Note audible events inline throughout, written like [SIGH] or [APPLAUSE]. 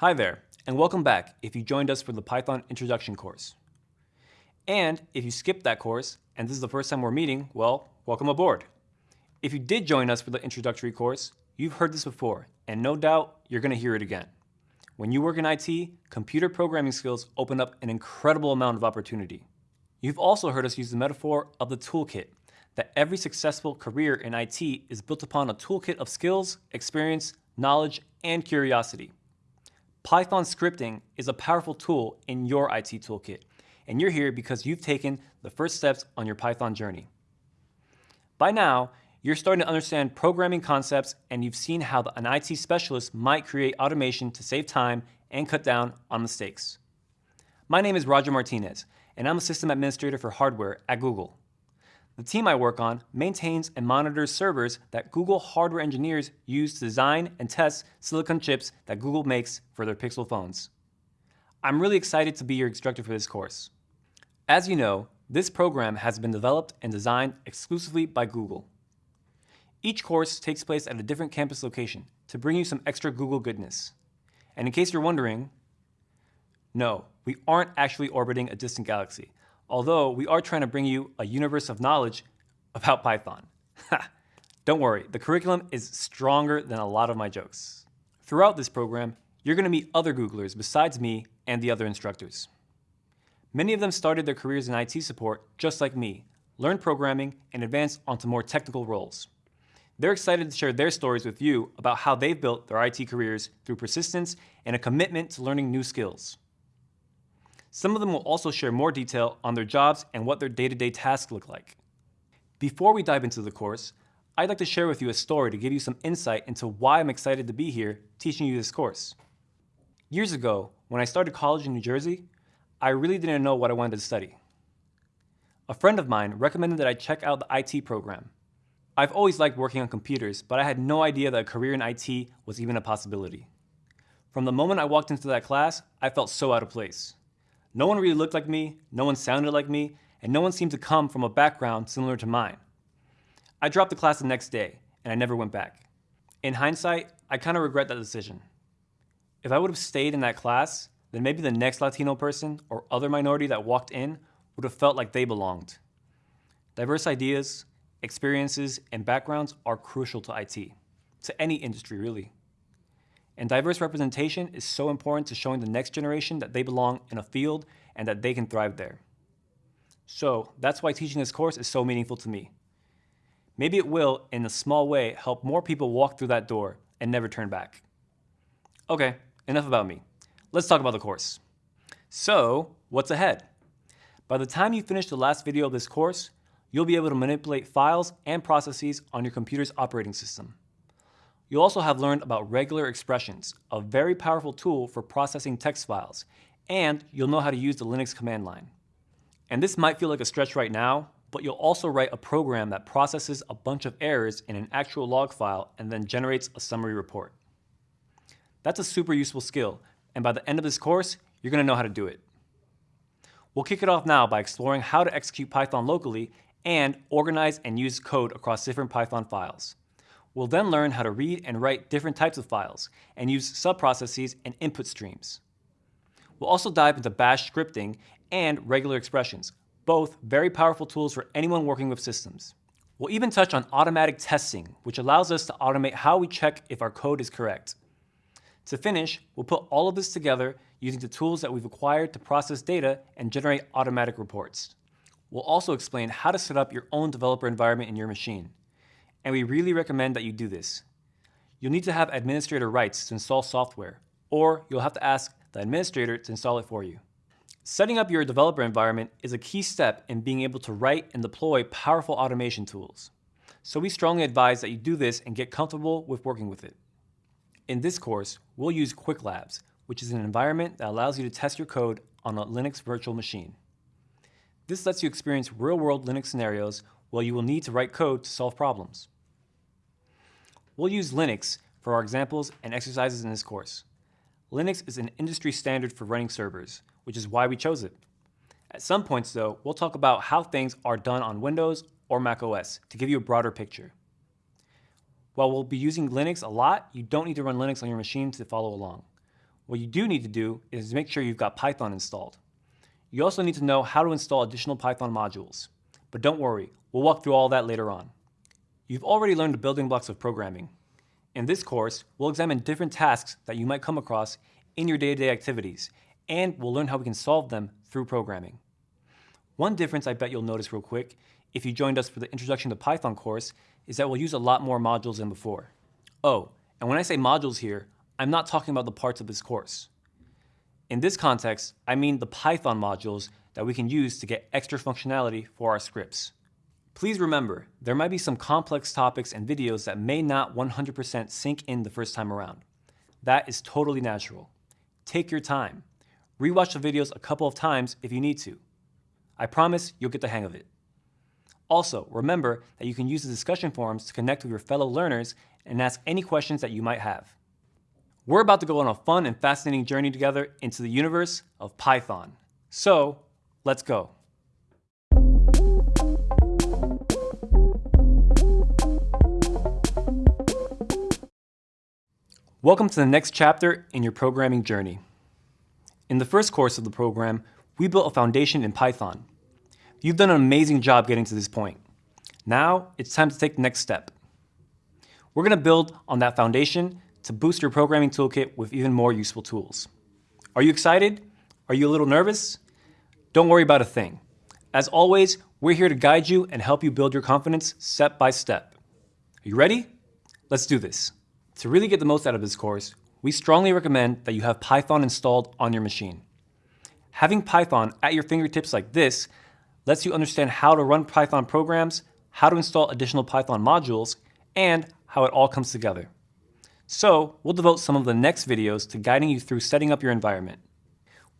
Hi there, and welcome back if you joined us for the Python Introduction course. And if you skipped that course, and this is the first time we're meeting, well, welcome aboard. If you did join us for the introductory course, you've heard this before, and no doubt you're going to hear it again. When you work in IT, computer programming skills open up an incredible amount of opportunity. You've also heard us use the metaphor of the toolkit, that every successful career in IT is built upon a toolkit of skills, experience, knowledge, and curiosity. Python scripting is a powerful tool in your IT toolkit, and you're here because you've taken the first steps on your Python journey. By now, you're starting to understand programming concepts and you've seen how an IT specialist might create automation to save time and cut down on mistakes. My name is Roger Martinez, and I'm a system administrator for hardware at Google. The team I work on maintains and monitors servers that Google hardware engineers use to design and test silicon chips that Google makes for their Pixel phones. I'm really excited to be your instructor for this course. As you know, this program has been developed and designed exclusively by Google. Each course takes place at a different campus location to bring you some extra Google goodness. And in case you're wondering, no, we aren't actually orbiting a distant galaxy although we are trying to bring you a universe of knowledge about Python. [LAUGHS] Don't worry, the curriculum is stronger than a lot of my jokes. Throughout this program, you're going to meet other Googlers besides me and the other instructors. Many of them started their careers in IT support just like me, learned programming, and advanced onto more technical roles. They're excited to share their stories with you about how they've built their IT careers through persistence and a commitment to learning new skills. Some of them will also share more detail on their jobs and what their day-to-day -day tasks look like. Before we dive into the course, I'd like to share with you a story to give you some insight into why I'm excited to be here teaching you this course. Years ago, when I started college in New Jersey, I really didn't know what I wanted to study. A friend of mine recommended that I check out the IT program. I've always liked working on computers, but I had no idea that a career in IT was even a possibility. From the moment I walked into that class, I felt so out of place. No one really looked like me, no one sounded like me, and no one seemed to come from a background similar to mine. I dropped the class the next day, and I never went back. In hindsight, I kind of regret that decision. If I would have stayed in that class, then maybe the next Latino person or other minority that walked in would have felt like they belonged. Diverse ideas, experiences, and backgrounds are crucial to IT, to any industry really. And diverse representation is so important to showing the next generation that they belong in a field and that they can thrive there. So that's why teaching this course is so meaningful to me. Maybe it will, in a small way, help more people walk through that door and never turn back. Okay, enough about me. Let's talk about the course. So, what's ahead? By the time you finish the last video of this course, you'll be able to manipulate files and processes on your computer's operating system. You'll also have learned about regular expressions, a very powerful tool for processing text files, and you'll know how to use the Linux command line. And this might feel like a stretch right now, but you'll also write a program that processes a bunch of errors in an actual log file and then generates a summary report. That's a super useful skill, and by the end of this course, you're going to know how to do it. We'll kick it off now by exploring how to execute Python locally and organize and use code across different Python files. We'll then learn how to read and write different types of files and use subprocesses and input streams. We'll also dive into bash scripting and regular expressions, both very powerful tools for anyone working with systems. We'll even touch on automatic testing, which allows us to automate how we check if our code is correct. To finish, we'll put all of this together using the tools that we've acquired to process data and generate automatic reports. We'll also explain how to set up your own developer environment in your machine and we really recommend that you do this. You'll need to have administrator rights to install software, or you'll have to ask the administrator to install it for you. Setting up your developer environment is a key step in being able to write and deploy powerful automation tools. So we strongly advise that you do this and get comfortable with working with it. In this course, we'll use Qwiklabs, which is an environment that allows you to test your code on a Linux virtual machine. This lets you experience real-world Linux scenarios where you will need to write code to solve problems. We'll use Linux for our examples and exercises in this course. Linux is an industry standard for running servers, which is why we chose it. At some points though, we'll talk about how things are done on Windows or Mac OS to give you a broader picture. While we'll be using Linux a lot, you don't need to run Linux on your machine to follow along. what you do need to do is make sure you've got Python installed. You also need to know how to install additional Python modules. But don't worry, we'll walk through all that later on. You've already learned the building blocks of programming. In this course, we'll examine different tasks that you might come across in your day-to-day -day activities, and we'll learn how we can solve them through programming. One difference I bet you'll notice real quick if you joined us for the Introduction to Python course is that we'll use a lot more modules than before. Oh, and when I say modules here, I'm not talking about the parts of this course. In this context, I mean the Python modules that we can use to get extra functionality for our scripts. Please remember, there might be some complex topics and videos that may not 100% sink in the first time around. That is totally natural. Take your time. Rewatch the videos a couple of times if you need to. I promise you'll get the hang of it. Also, remember that you can use the discussion forums to connect with your fellow learners and ask any questions that you might have. We're about to go on a fun and fascinating journey together into the universe of Python. So, let's go. Welcome to the next chapter in your programming journey. In the first course of the program, we built a foundation in Python. You've done an amazing job getting to this point. Now, it's time to take the next step. We're going to build on that foundation to boost your programming toolkit with even more useful tools. Are you excited? Are you a little nervous? Don't worry about a thing. As always, we're here to guide you and help you build your confidence step by step. Are you ready? Let's do this. To really get the most out of this course, we strongly recommend that you have Python installed on your machine. Having Python at your fingertips like this lets you understand how to run Python programs, how to install additional Python modules, and how it all comes together. So we'll devote some of the next videos to guiding you through setting up your environment.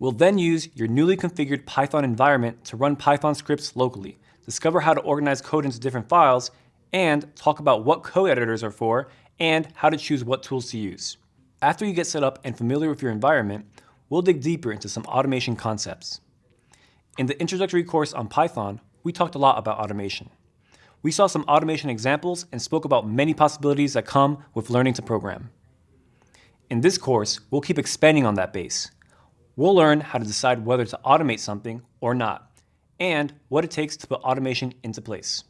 We'll then use your newly configured Python environment to run Python scripts locally, discover how to organize code into different files, and talk about what code editors are for and how to choose what tools to use. After you get set up and familiar with your environment, we'll dig deeper into some automation concepts. In the introductory course on Python, we talked a lot about automation. We saw some automation examples and spoke about many possibilities that come with learning to program. In this course, we'll keep expanding on that base. We'll learn how to decide whether to automate something or not, and what it takes to put automation into place.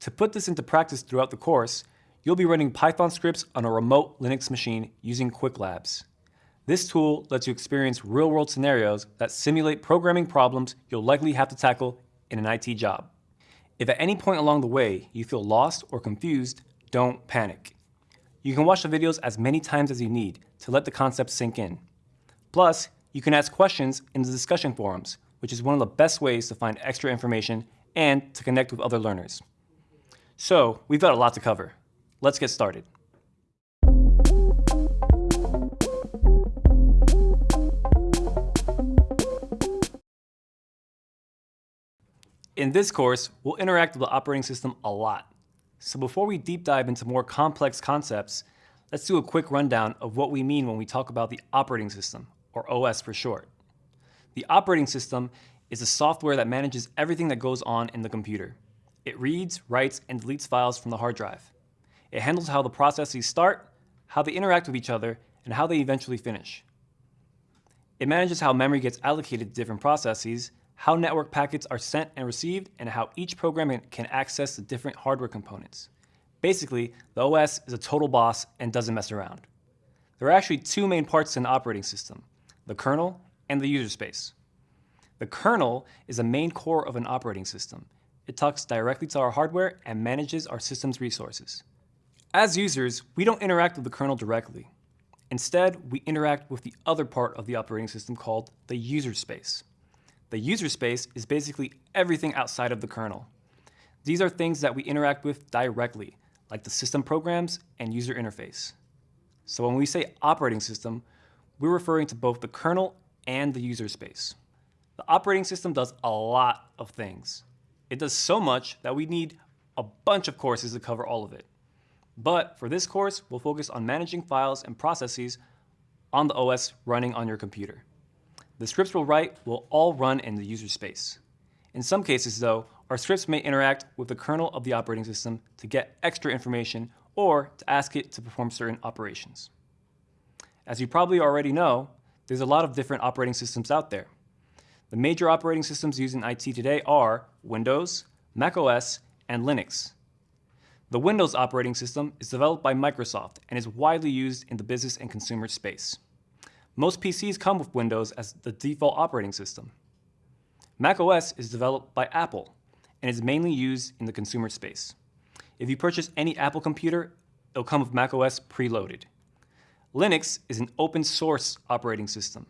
To put this into practice throughout the course, you'll be running Python scripts on a remote Linux machine using Qwiklabs. This tool lets you experience real-world scenarios that simulate programming problems you'll likely have to tackle in an IT job. If at any point along the way you feel lost or confused, don't panic. You can watch the videos as many times as you need to let the concepts sink in. Plus, you can ask questions in the discussion forums, which is one of the best ways to find extra information and to connect with other learners. So, we've got a lot to cover. Let's get started. In this course, we'll interact with the operating system a lot. So before we deep dive into more complex concepts, let's do a quick rundown of what we mean when we talk about the operating system, or OS for short. The operating system is the software that manages everything that goes on in the computer. It reads, writes, and deletes files from the hard drive. It handles how the processes start, how they interact with each other, and how they eventually finish. It manages how memory gets allocated to different processes, how network packets are sent and received, and how each program can access the different hardware components. Basically, the OS is a total boss and doesn't mess around. There are actually two main parts to an operating system, the kernel and the user space. The kernel is the main core of an operating system. It talks directly to our hardware and manages our system's resources. As users, we don't interact with the kernel directly. Instead, we interact with the other part of the operating system called the user space. The user space is basically everything outside of the kernel. These are things that we interact with directly, like the system programs and user interface. So when we say operating system, we're referring to both the kernel and the user space. The operating system does a lot of things. It does so much that we need a bunch of courses to cover all of it. But for this course, we'll focus on managing files and processes on the OS running on your computer. The scripts we'll write will all run in the user space. In some cases, though, our scripts may interact with the kernel of the operating system to get extra information or to ask it to perform certain operations. As you probably already know, there's a lot of different operating systems out there. The major operating systems used in IT today are Windows, macOS, and Linux. The Windows operating system is developed by Microsoft and is widely used in the business and consumer space. Most PCs come with Windows as the default operating system. macOS is developed by Apple and is mainly used in the consumer space. If you purchase any Apple computer, it'll come with macOS preloaded. Linux is an open source operating system.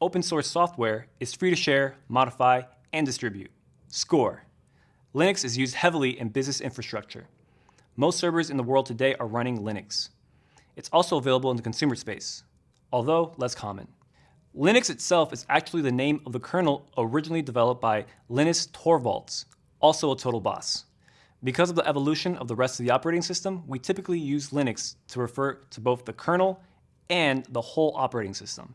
Open source software is free to share, modify, and distribute. Score. Linux is used heavily in business infrastructure. Most servers in the world today are running Linux. It's also available in the consumer space, although less common. Linux itself is actually the name of the kernel originally developed by Linus Torvalds, also a total boss. Because of the evolution of the rest of the operating system, we typically use Linux to refer to both the kernel and the whole operating system.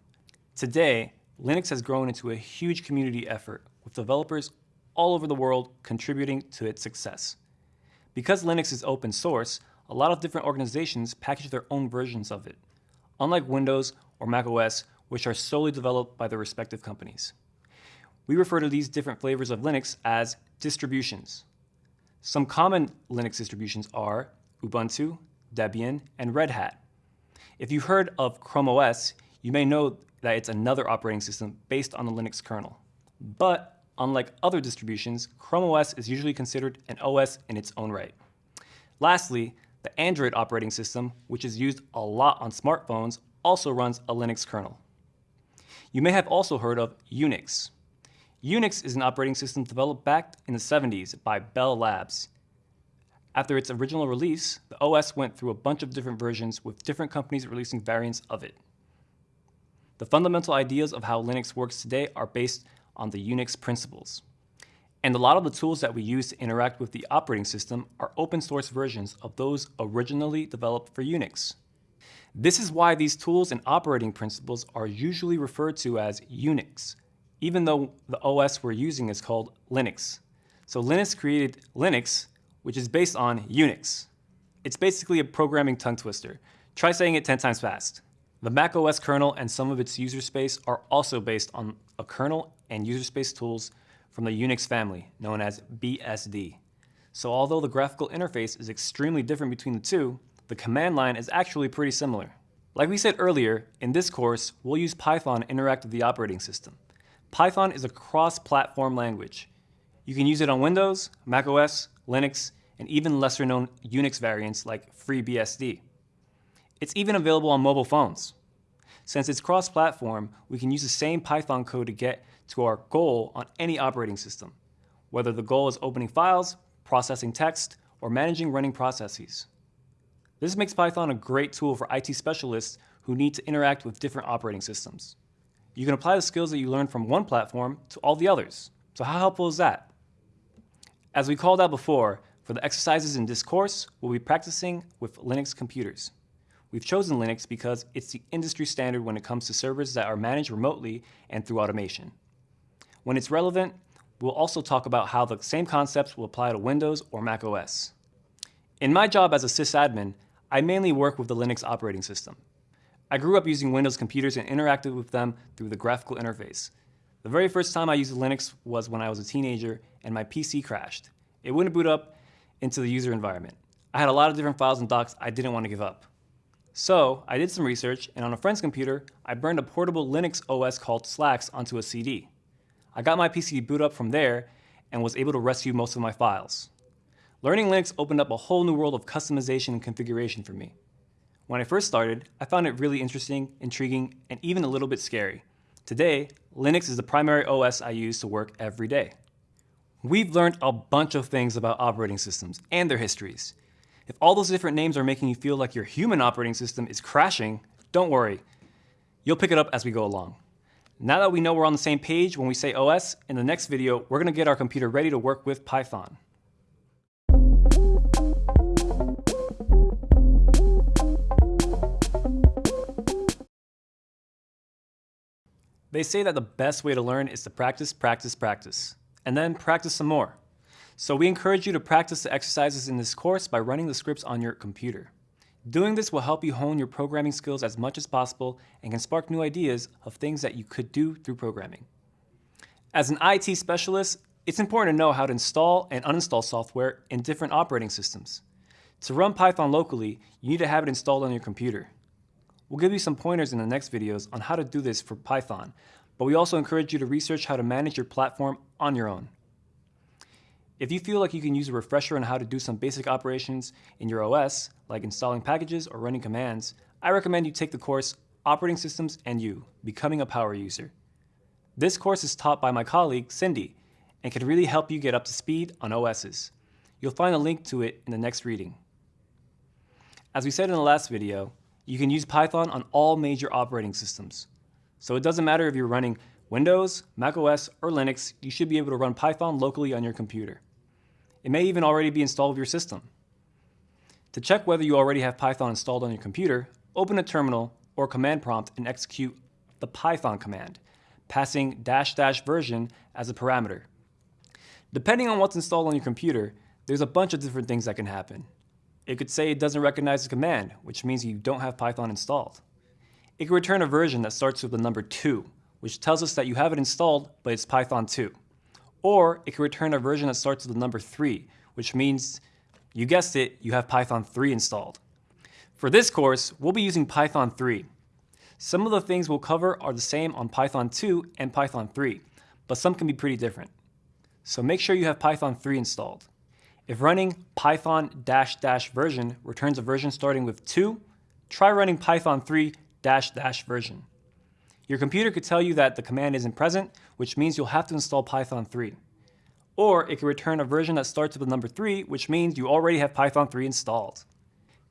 Today, Linux has grown into a huge community effort with developers all over the world contributing to its success. Because Linux is open source, a lot of different organizations package their own versions of it, unlike Windows or macOS, which are solely developed by their respective companies. We refer to these different flavors of Linux as distributions. Some common Linux distributions are Ubuntu, Debian, and Red Hat. If you've heard of Chrome OS, you may know that it's another operating system based on the Linux kernel. But Unlike other distributions, Chrome OS is usually considered an OS in its own right. Lastly, the Android operating system, which is used a lot on smartphones, also runs a Linux kernel. You may have also heard of Unix. Unix is an operating system developed back in the 70s by Bell Labs. After its original release, the OS went through a bunch of different versions with different companies releasing variants of it. The fundamental ideas of how Linux works today are based on the Unix principles. And a lot of the tools that we use to interact with the operating system are open source versions of those originally developed for Unix. This is why these tools and operating principles are usually referred to as Unix, even though the OS we're using is called Linux. So Linus created Linux, which is based on Unix. It's basically a programming tongue twister. Try saying it 10 times fast. The macOS kernel and some of its user space are also based on a kernel and user space tools from the Unix family, known as BSD. So although the graphical interface is extremely different between the two, the command line is actually pretty similar. Like we said earlier, in this course, we'll use Python to interact with the operating system. Python is a cross-platform language. You can use it on Windows, macOS, Linux, and even lesser known Unix variants like FreeBSD. It's even available on mobile phones. Since it's cross-platform, we can use the same Python code to get to our goal on any operating system, whether the goal is opening files, processing text, or managing running processes. This makes Python a great tool for IT specialists who need to interact with different operating systems. You can apply the skills that you learned from one platform to all the others. So how helpful is that? As we called out before, for the exercises in this course, we'll be practicing with Linux computers. We've chosen Linux because it's the industry standard when it comes to servers that are managed remotely and through automation. When it's relevant, we'll also talk about how the same concepts will apply to Windows or Mac OS. In my job as a sysadmin, I mainly work with the Linux operating system. I grew up using Windows computers and interacted with them through the graphical interface. The very first time I used Linux was when I was a teenager and my PC crashed. It wouldn't boot up into the user environment. I had a lot of different files and docs I didn't want to give up. So I did some research, and on a friend's computer, I burned a portable Linux OS called Slax onto a CD. I got my PC to boot up from there and was able to rescue most of my files. Learning Linux opened up a whole new world of customization and configuration for me. When I first started, I found it really interesting, intriguing, and even a little bit scary. Today, Linux is the primary OS I use to work every day. We've learned a bunch of things about operating systems and their histories, if all those different names are making you feel like your human operating system is crashing, don't worry. You'll pick it up as we go along. Now that we know we're on the same page when we say OS, in the next video, we're gonna get our computer ready to work with Python. They say that the best way to learn is to practice, practice, practice, and then practice some more. So we encourage you to practice the exercises in this course by running the scripts on your computer. Doing this will help you hone your programming skills as much as possible and can spark new ideas of things that you could do through programming. As an IT specialist, it's important to know how to install and uninstall software in different operating systems. To run Python locally, you need to have it installed on your computer. We'll give you some pointers in the next videos on how to do this for Python, but we also encourage you to research how to manage your platform on your own. If you feel like you can use a refresher on how to do some basic operations in your OS, like installing packages or running commands, I recommend you take the course Operating Systems and You, Becoming a Power User. This course is taught by my colleague, Cindy, and can really help you get up to speed on OSs. You'll find a link to it in the next reading. As we said in the last video, you can use Python on all major operating systems. So it doesn't matter if you're running Windows, macOS, or Linux, you should be able to run Python locally on your computer. It may even already be installed with your system. To check whether you already have Python installed on your computer, open a terminal or command prompt and execute the Python command, passing dash dash version as a parameter. Depending on what's installed on your computer, there's a bunch of different things that can happen. It could say it doesn't recognize the command, which means you don't have Python installed. It could return a version that starts with the number 2, which tells us that you have it installed, but it's Python 2. Or it can return a version that starts with the number 3, which means, you guessed it, you have Python 3 installed. For this course, we'll be using Python 3. Some of the things we'll cover are the same on Python 2 and Python 3, but some can be pretty different. So make sure you have Python 3 installed. If running python dash dash version returns a version starting with 2, try running python 3 dash dash version. Your computer could tell you that the command isn't present, which means you'll have to install Python 3. Or it can return a version that starts with the number 3, which means you already have Python 3 installed.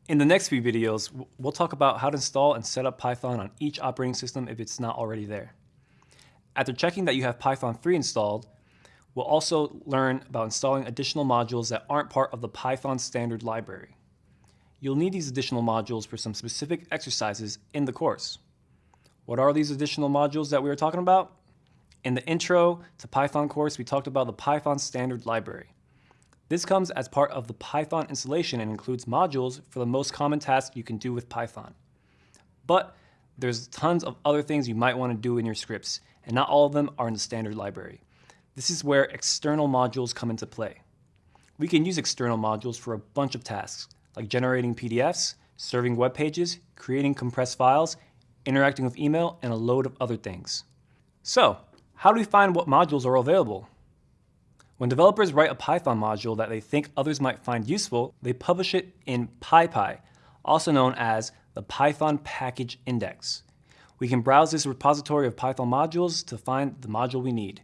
In the next few videos, we'll talk about how to install and set up Python on each operating system if it's not already there. After checking that you have Python 3 installed, we'll also learn about installing additional modules that aren't part of the Python standard library. You'll need these additional modules for some specific exercises in the course. What are these additional modules that we were talking about? In the intro to Python course, we talked about the Python standard library. This comes as part of the Python installation and includes modules for the most common tasks you can do with Python. But there's tons of other things you might want to do in your scripts, and not all of them are in the standard library. This is where external modules come into play. We can use external modules for a bunch of tasks, like generating PDFs, serving web pages, creating compressed files, interacting with email, and a load of other things. So, how do we find what modules are available? When developers write a Python module that they think others might find useful, they publish it in PyPI, also known as the Python Package Index. We can browse this repository of Python modules to find the module we need.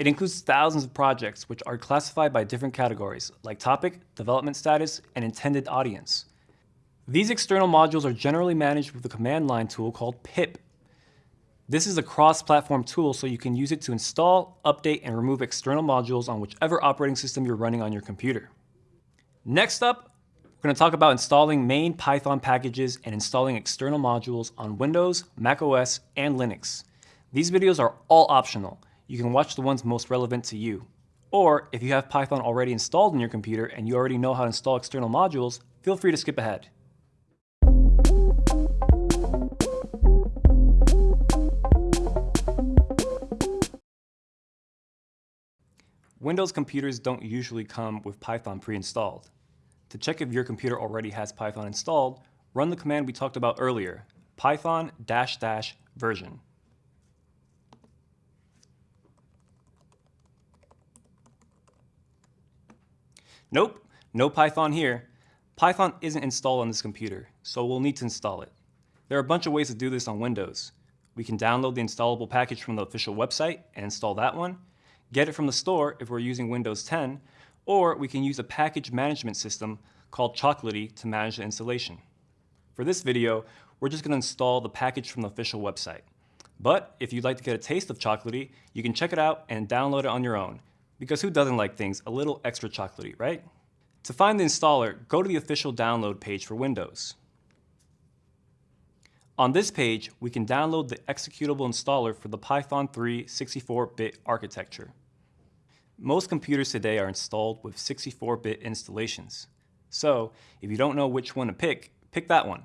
It includes thousands of projects which are classified by different categories, like topic, development status, and intended audience. These external modules are generally managed with a command line tool called pip. This is a cross-platform tool so you can use it to install, update, and remove external modules on whichever operating system you're running on your computer. Next up, we're going to talk about installing main Python packages and installing external modules on Windows, macOS, and Linux. These videos are all optional. You can watch the ones most relevant to you. Or if you have Python already installed on your computer and you already know how to install external modules, feel free to skip ahead. Windows computers don't usually come with Python pre-installed. To check if your computer already has Python installed, run the command we talked about earlier, python dash dash version. Nope, no Python here. Python isn't installed on this computer, so we'll need to install it. There are a bunch of ways to do this on Windows. We can download the installable package from the official website and install that one, get it from the store if we're using Windows 10, or we can use a package management system called Chocolatey to manage the installation. For this video, we're just going to install the package from the official website. But if you'd like to get a taste of Chocolatey, you can check it out and download it on your own, because who doesn't like things a little extra chocolatey, right? To find the installer, go to the official download page for Windows. On this page, we can download the executable installer for the Python 3 64-bit architecture. Most computers today are installed with 64-bit installations. So if you don't know which one to pick, pick that one,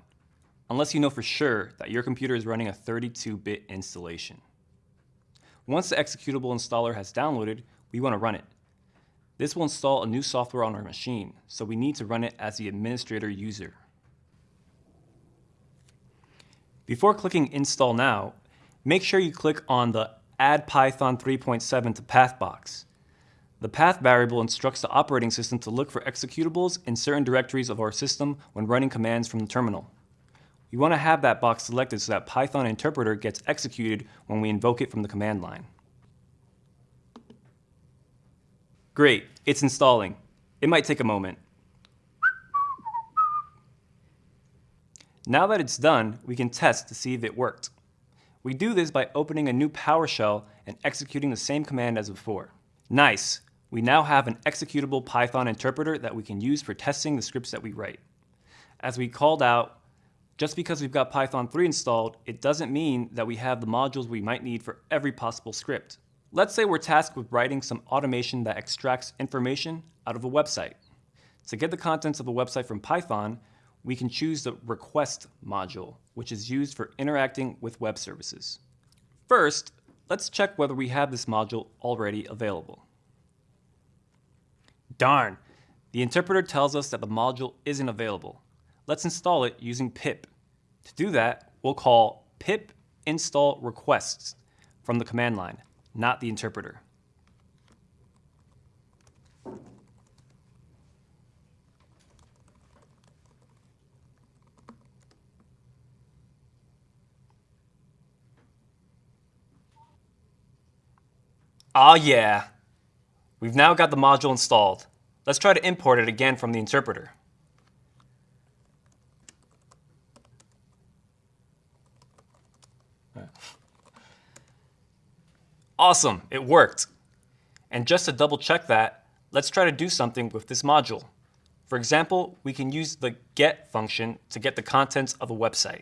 unless you know for sure that your computer is running a 32-bit installation. Once the executable installer has downloaded, we want to run it. This will install a new software on our machine, so we need to run it as the administrator user. Before clicking Install Now, make sure you click on the Add Python 3.7 to Path box. The path variable instructs the operating system to look for executables in certain directories of our system when running commands from the terminal. We want to have that box selected so that Python interpreter gets executed when we invoke it from the command line. Great, it's installing. It might take a moment. Now that it's done, we can test to see if it worked. We do this by opening a new PowerShell and executing the same command as before. Nice, we now have an executable Python interpreter that we can use for testing the scripts that we write. As we called out, just because we've got Python 3 installed, it doesn't mean that we have the modules we might need for every possible script. Let's say we're tasked with writing some automation that extracts information out of a website. To get the contents of a website from Python, we can choose the request module, which is used for interacting with web services. First, let's check whether we have this module already available. Darn, the interpreter tells us that the module isn't available. Let's install it using pip. To do that, we'll call pip install requests from the command line, not the interpreter. Ah yeah, we've now got the module installed. Let's try to import it again from the interpreter. Awesome, it worked. And just to double check that, let's try to do something with this module. For example, we can use the get function to get the contents of a website.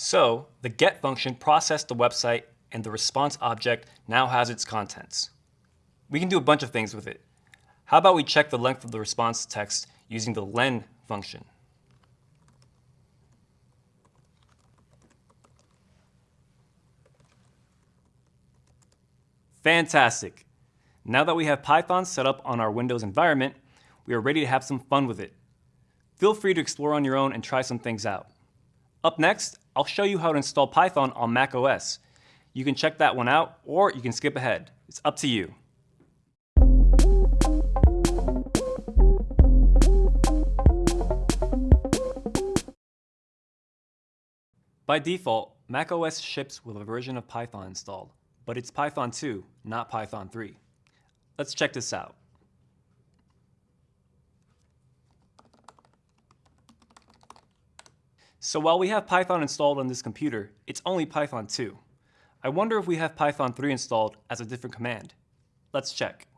So the get function processed the website and the response object now has its contents. We can do a bunch of things with it. How about we check the length of the response text using the len function. Fantastic. Now that we have Python set up on our Windows environment, we are ready to have some fun with it. Feel free to explore on your own and try some things out. Up next, I'll show you how to install Python on Mac OS. You can check that one out, or you can skip ahead. It's up to you. By default, Mac OS ships with a version of Python installed, but it's Python 2, not Python 3. Let's check this out. So while we have Python installed on this computer, it's only Python 2. I wonder if we have Python 3 installed as a different command. Let's check.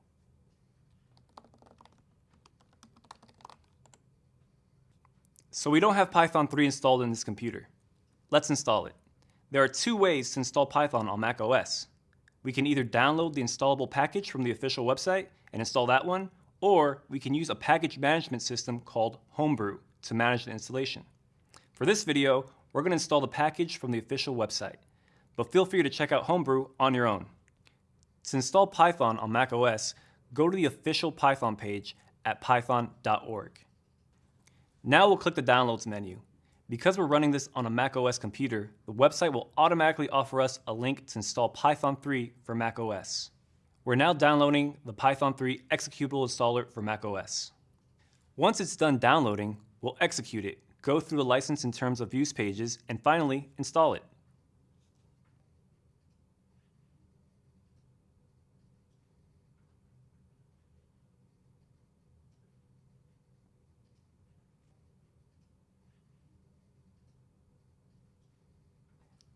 So we don't have Python 3 installed in this computer. Let's install it. There are two ways to install Python on Mac OS. We can either download the installable package from the official website and install that one, or we can use a package management system called Homebrew to manage the installation. For this video, we're going to install the package from the official website, but feel free to check out Homebrew on your own. To install Python on macOS, go to the official Python page at python.org. Now we'll click the Downloads menu. Because we're running this on a macOS computer, the website will automatically offer us a link to install Python 3 for macOS. We're now downloading the Python 3 executable installer for macOS. Once it's done downloading, we'll execute it go through the license and terms of use pages, and finally, install it.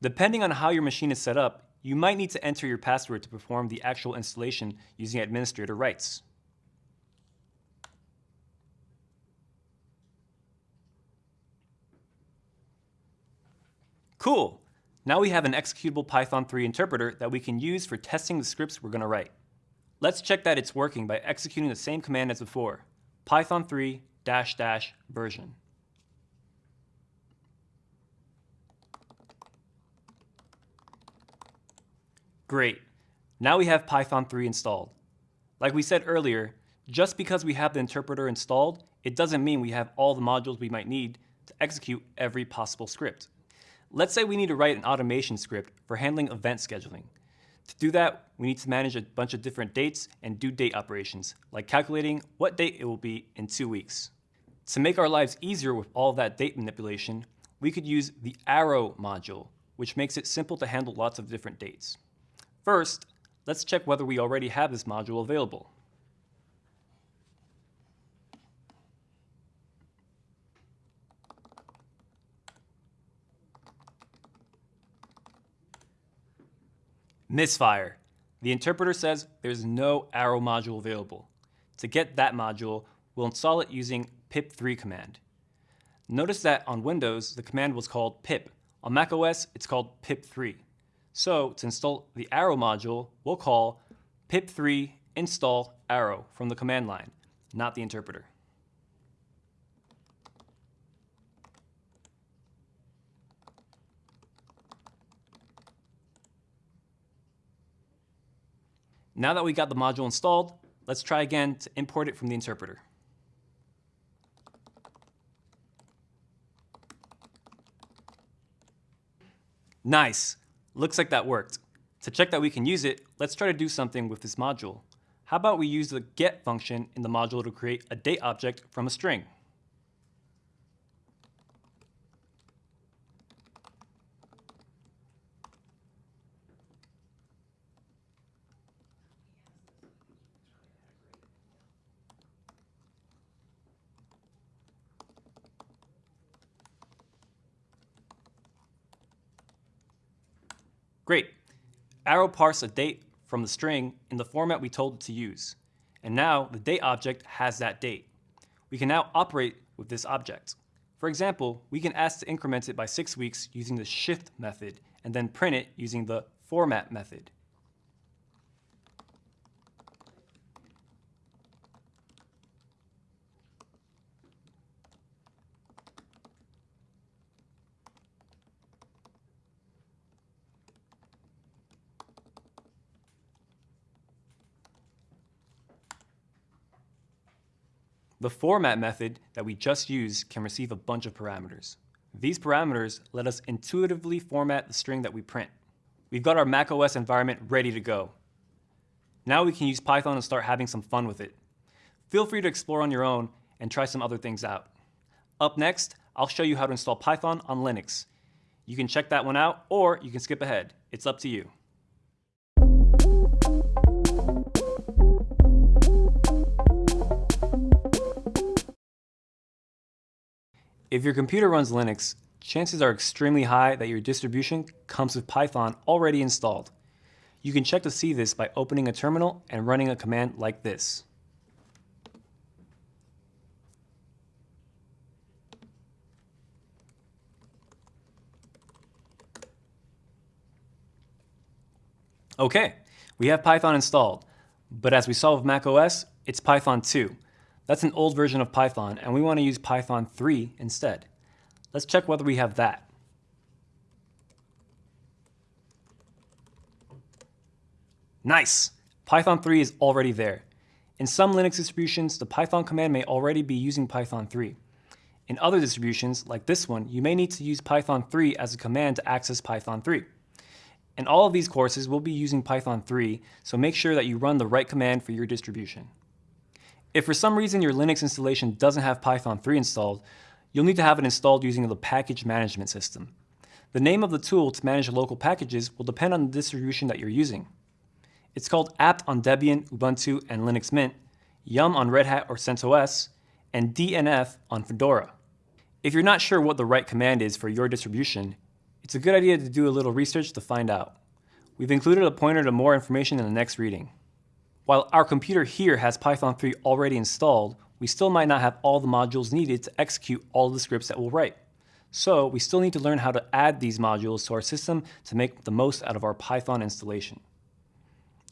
Depending on how your machine is set up, you might need to enter your password to perform the actual installation using administrator rights. Cool! Now we have an executable Python 3 interpreter that we can use for testing the scripts we're going to write. Let's check that it's working by executing the same command as before, python 3 dash dash version. Great. Now we have Python 3 installed. Like we said earlier, just because we have the interpreter installed, it doesn't mean we have all the modules we might need to execute every possible script. Let's say we need to write an automation script for handling event scheduling. To do that, we need to manage a bunch of different dates and due date operations, like calculating what date it will be in two weeks. To make our lives easier with all that date manipulation, we could use the arrow module, which makes it simple to handle lots of different dates. First, let's check whether we already have this module available. Misfire. The interpreter says there's no arrow module available. To get that module, we'll install it using pip3 command. Notice that on Windows, the command was called pip. On macOS, it's called pip3. So to install the arrow module, we'll call pip3 install arrow from the command line, not the interpreter. Now that we got the module installed, let's try again to import it from the interpreter. Nice. Looks like that worked. To check that we can use it, let's try to do something with this module. How about we use the get function in the module to create a date object from a string? Great. Arrow parse a date from the string in the format we told it to use. And now the date object has that date. We can now operate with this object. For example, we can ask to increment it by six weeks using the shift method and then print it using the format method. The format method that we just used can receive a bunch of parameters. These parameters let us intuitively format the string that we print. We've got our macOS environment ready to go. Now we can use Python and start having some fun with it. Feel free to explore on your own and try some other things out. Up next, I'll show you how to install Python on Linux. You can check that one out, or you can skip ahead. It's up to you. If your computer runs Linux, chances are extremely high that your distribution comes with Python already installed. You can check to see this by opening a terminal and running a command like this. Okay, we have Python installed, but as we saw with macOS, it's Python 2. That's an old version of Python, and we want to use Python 3 instead. Let's check whether we have that. Nice! Python 3 is already there. In some Linux distributions, the Python command may already be using Python 3. In other distributions, like this one, you may need to use Python 3 as a command to access Python 3. In all of these courses, we'll be using Python 3, so make sure that you run the right command for your distribution. If for some reason your Linux installation doesn't have Python 3 installed, you'll need to have it installed using the package management system. The name of the tool to manage local packages will depend on the distribution that you're using. It's called apt on Debian, Ubuntu, and Linux Mint, yum on Red Hat or CentOS, and dnf on Fedora. If you're not sure what the right command is for your distribution, it's a good idea to do a little research to find out. We've included a pointer to more information in the next reading. While our computer here has Python 3 already installed, we still might not have all the modules needed to execute all the scripts that we'll write. So we still need to learn how to add these modules to our system to make the most out of our Python installation.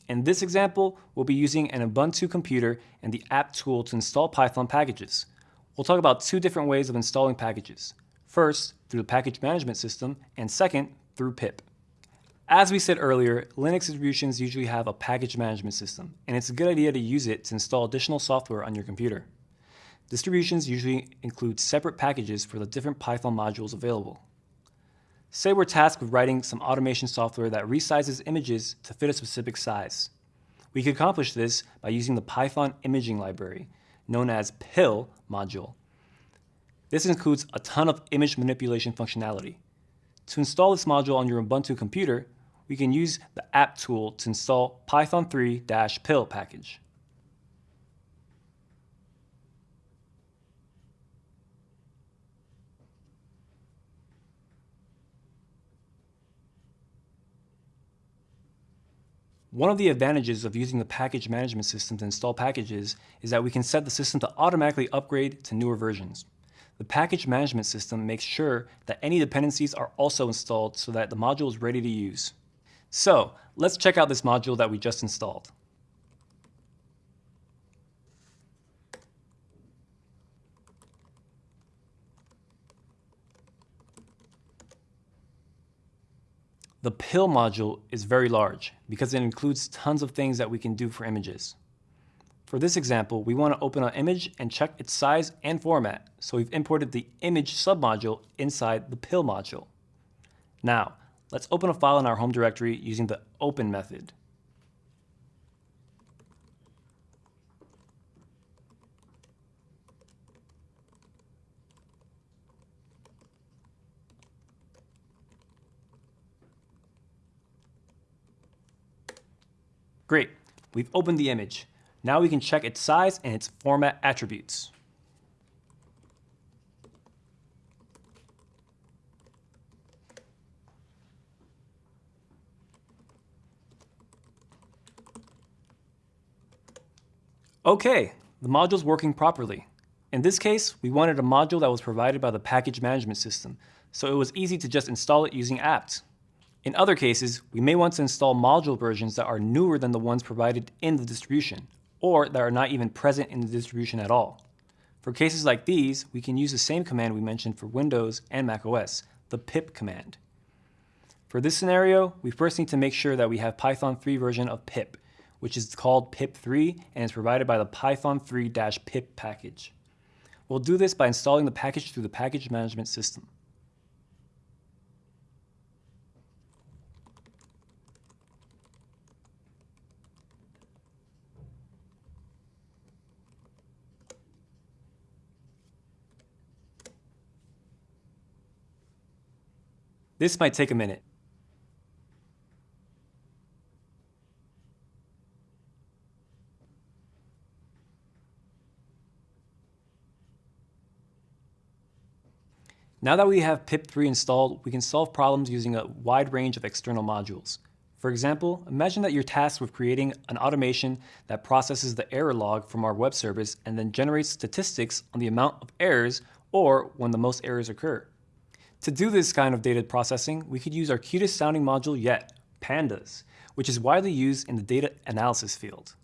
In this example, we'll be using an Ubuntu computer and the apt tool to install Python packages. We'll talk about two different ways of installing packages. First, through the package management system, and second, through pip. As we said earlier, Linux distributions usually have a package management system, and it's a good idea to use it to install additional software on your computer. Distributions usually include separate packages for the different Python modules available. Say we're tasked with writing some automation software that resizes images to fit a specific size. We could accomplish this by using the Python imaging library, known as PIL module. This includes a ton of image manipulation functionality. To install this module on your Ubuntu computer, we can use the apt tool to install Python 3-pil package. One of the advantages of using the package management system to install packages is that we can set the system to automatically upgrade to newer versions. The package management system makes sure that any dependencies are also installed so that the module is ready to use. So let's check out this module that we just installed. The PIL module is very large because it includes tons of things that we can do for images. For this example, we want to open an image and check its size and format, so we've imported the image submodule inside the PIL module. Now, let's open a file in our home directory using the open method. Great, we've opened the image. Now we can check its size and its format attributes. Okay, the module is working properly. In this case, we wanted a module that was provided by the package management system, so it was easy to just install it using apt. In other cases, we may want to install module versions that are newer than the ones provided in the distribution, or that are not even present in the distribution at all. For cases like these, we can use the same command we mentioned for Windows and macOS, the pip command. For this scenario, we first need to make sure that we have Python 3 version of pip, which is called pip3 and is provided by the Python 3-pip package. We'll do this by installing the package through the package management system. This might take a minute. Now that we have pip3 installed, we can solve problems using a wide range of external modules. For example, imagine that you're tasked with creating an automation that processes the error log from our web service and then generates statistics on the amount of errors or when the most errors occur. To do this kind of data processing, we could use our cutest sounding module yet, pandas, which is widely used in the data analysis field.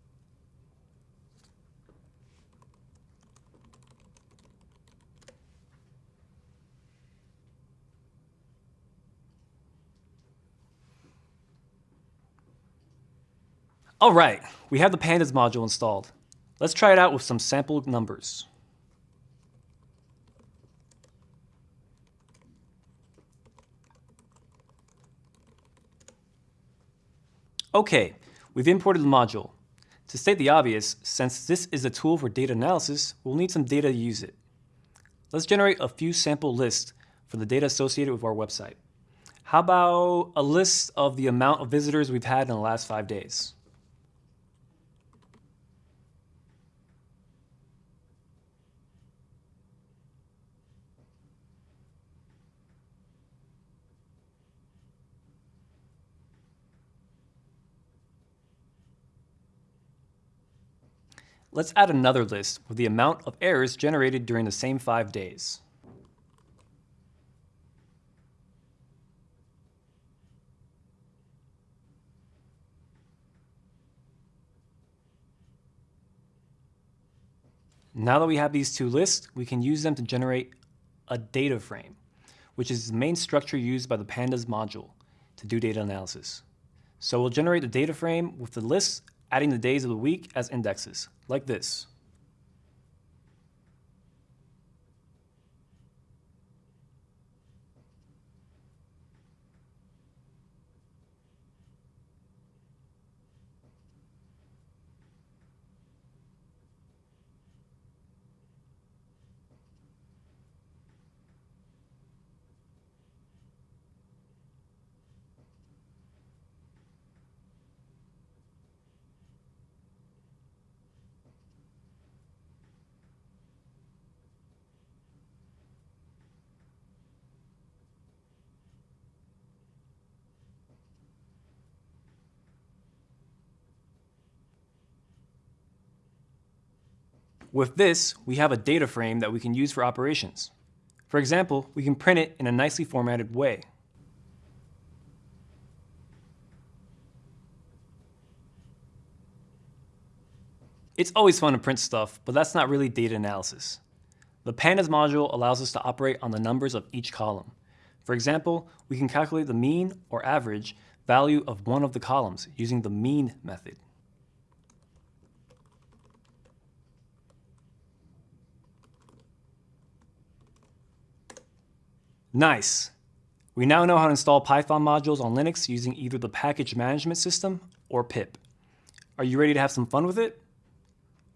All right, we have the pandas module installed. Let's try it out with some sample numbers. Okay, we've imported the module. To state the obvious, since this is a tool for data analysis, we'll need some data to use it. Let's generate a few sample lists for the data associated with our website. How about a list of the amount of visitors we've had in the last five days? Let's add another list with the amount of errors generated during the same five days. Now that we have these two lists, we can use them to generate a data frame, which is the main structure used by the pandas module to do data analysis. So we'll generate a data frame with the lists adding the days of the week as indexes, like this. With this, we have a data frame that we can use for operations. For example, we can print it in a nicely formatted way. It's always fun to print stuff, but that's not really data analysis. The pandas module allows us to operate on the numbers of each column. For example, we can calculate the mean or average value of one of the columns using the mean method. Nice. We now know how to install Python modules on Linux using either the package management system or pip. Are you ready to have some fun with it?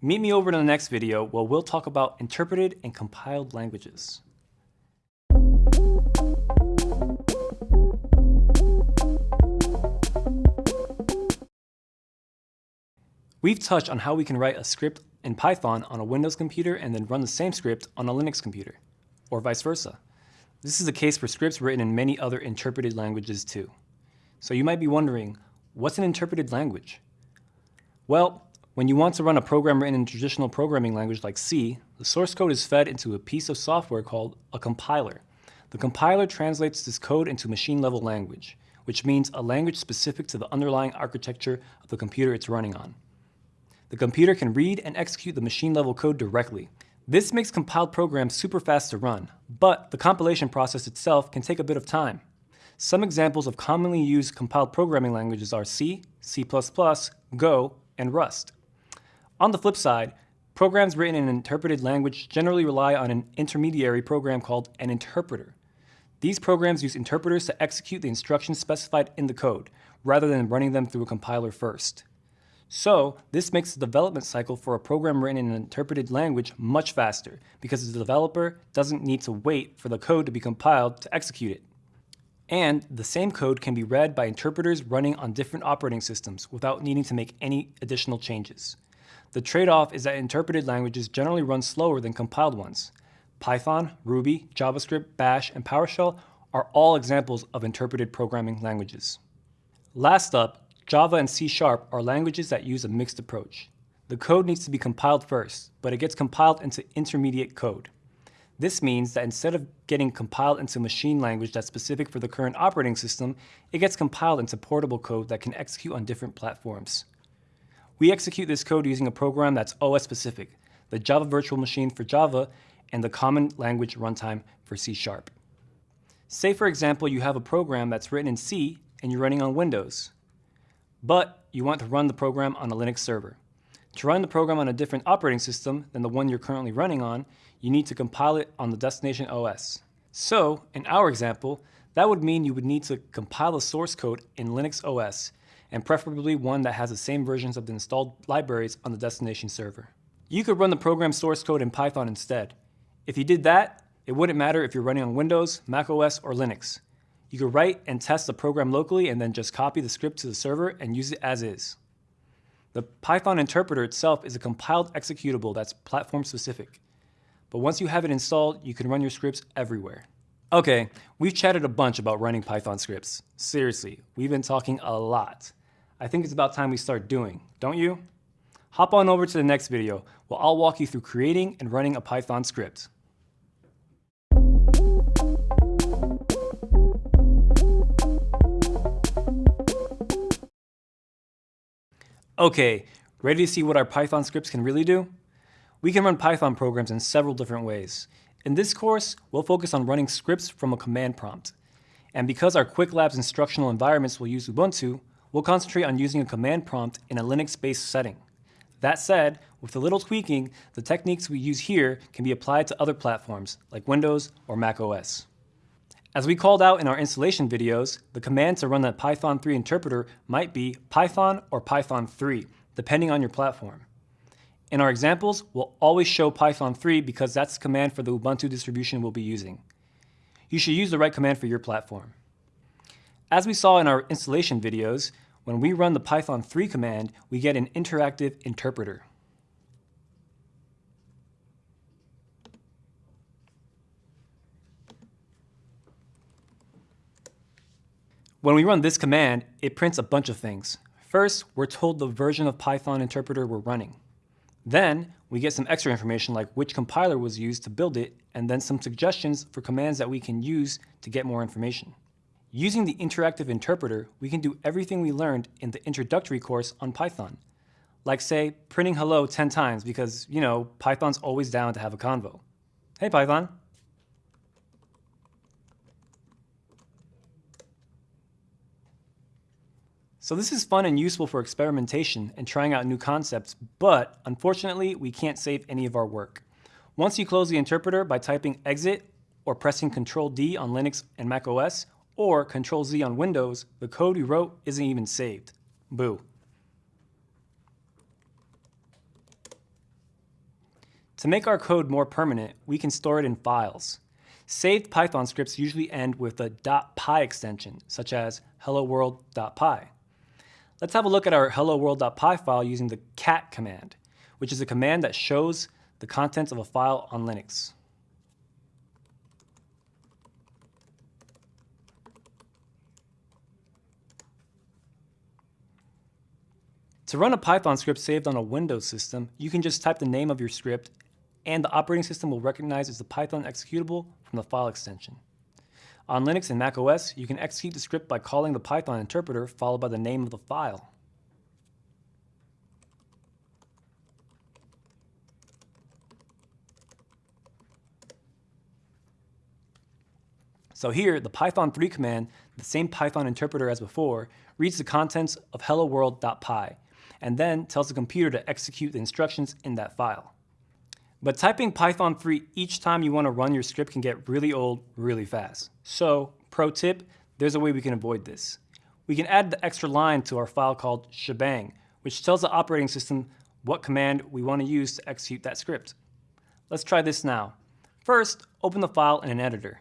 Meet me over in the next video where we'll talk about interpreted and compiled languages. We've touched on how we can write a script in Python on a Windows computer and then run the same script on a Linux computer, or vice versa. This is the case for scripts written in many other interpreted languages too. So you might be wondering, what's an interpreted language? Well, when you want to run a program written in traditional programming language like C, the source code is fed into a piece of software called a compiler. The compiler translates this code into machine-level language, which means a language specific to the underlying architecture of the computer it's running on. The computer can read and execute the machine-level code directly, this makes compiled programs super fast to run, but the compilation process itself can take a bit of time. Some examples of commonly used compiled programming languages are C, C++, Go, and Rust. On the flip side, programs written in an interpreted language generally rely on an intermediary program called an interpreter. These programs use interpreters to execute the instructions specified in the code, rather than running them through a compiler first. So this makes the development cycle for a program written in an interpreted language much faster because the developer doesn't need to wait for the code to be compiled to execute it. And the same code can be read by interpreters running on different operating systems without needing to make any additional changes. The trade-off is that interpreted languages generally run slower than compiled ones. Python, Ruby, JavaScript, Bash, and PowerShell are all examples of interpreted programming languages. Last up, Java and C Sharp are languages that use a mixed approach. The code needs to be compiled first, but it gets compiled into intermediate code. This means that instead of getting compiled into machine language that's specific for the current operating system, it gets compiled into portable code that can execute on different platforms. We execute this code using a program that's OS specific, the Java Virtual Machine for Java, and the Common Language Runtime for C Sharp. Say for example you have a program that's written in C and you're running on Windows but you want to run the program on a Linux server. To run the program on a different operating system than the one you're currently running on, you need to compile it on the destination OS. So, in our example, that would mean you would need to compile the source code in Linux OS, and preferably one that has the same versions of the installed libraries on the destination server. You could run the program source code in Python instead. If you did that, it wouldn't matter if you're running on Windows, Mac OS, or Linux. You could write and test the program locally and then just copy the script to the server and use it as is. The Python interpreter itself is a compiled executable that's platform specific. But once you have it installed, you can run your scripts everywhere. Okay, we've chatted a bunch about running Python scripts. Seriously, we've been talking a lot. I think it's about time we start doing, don't you? Hop on over to the next video where I'll walk you through creating and running a Python script. Okay, ready to see what our Python scripts can really do? We can run Python programs in several different ways. In this course, we'll focus on running scripts from a command prompt. And because our Qwiklabs instructional environments will use Ubuntu, we'll concentrate on using a command prompt in a Linux-based setting. That said, with a little tweaking, the techniques we use here can be applied to other platforms like Windows or Mac OS. As we called out in our installation videos, the command to run that Python 3 interpreter might be Python or Python 3, depending on your platform. In our examples, we'll always show Python 3 because that's the command for the Ubuntu distribution we'll be using. You should use the right command for your platform. As we saw in our installation videos, when we run the Python 3 command, we get an interactive interpreter. When we run this command, it prints a bunch of things. First, we're told the version of Python interpreter we're running. Then, we get some extra information like which compiler was used to build it, and then some suggestions for commands that we can use to get more information. Using the interactive interpreter, we can do everything we learned in the introductory course on Python. Like say, printing hello 10 times because, you know, Python's always down to have a convo. Hey Python. So this is fun and useful for experimentation and trying out new concepts, but unfortunately, we can't save any of our work. Once you close the interpreter by typing exit or pressing Ctrl D on Linux and Mac OS, or Ctrl Z on Windows, the code you wrote isn't even saved. Boo. To make our code more permanent, we can store it in files. Saved Python scripts usually end with a .py extension, such as helloworld.py. Let's have a look at our hello world.py file using the cat command, which is a command that shows the contents of a file on Linux. To run a Python script saved on a Windows system, you can just type the name of your script and the operating system will recognize it's a Python executable from the file extension. On Linux and Mac OS, you can execute the script by calling the Python interpreter followed by the name of the file. So here, the Python 3 command, the same Python interpreter as before, reads the contents of helloworld.py and then tells the computer to execute the instructions in that file. But typing Python 3 each time you want to run your script can get really old really fast. So, pro tip, there's a way we can avoid this. We can add the extra line to our file called shebang, which tells the operating system what command we want to use to execute that script. Let's try this now. First, open the file in an editor.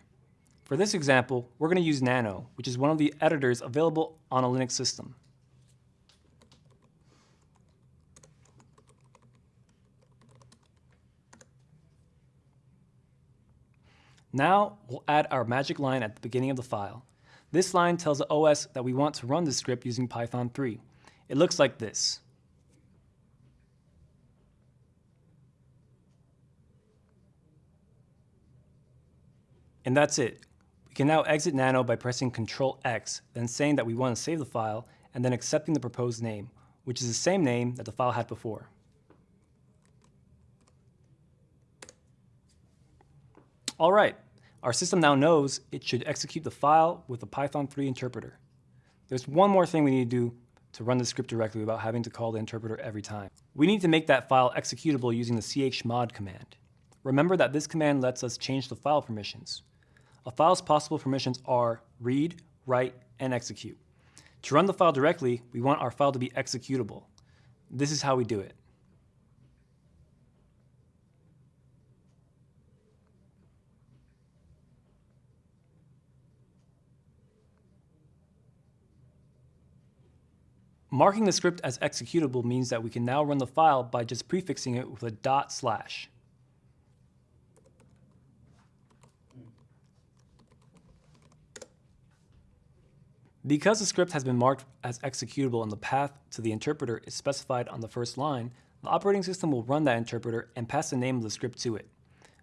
For this example, we're going to use Nano, which is one of the editors available on a Linux system. Now we'll add our magic line at the beginning of the file. This line tells the OS that we want to run the script using Python 3. It looks like this. And that's it. We can now exit Nano by pressing Ctrl X, then saying that we want to save the file, and then accepting the proposed name, which is the same name that the file had before. All right, our system now knows it should execute the file with the Python 3 interpreter. There's one more thing we need to do to run the script directly without having to call the interpreter every time. We need to make that file executable using the chmod command. Remember that this command lets us change the file permissions. A file's possible permissions are read, write, and execute. To run the file directly, we want our file to be executable. This is how we do it. Marking the script as executable means that we can now run the file by just prefixing it with a dot slash. Because the script has been marked as executable and the path to the interpreter is specified on the first line, the operating system will run that interpreter and pass the name of the script to it.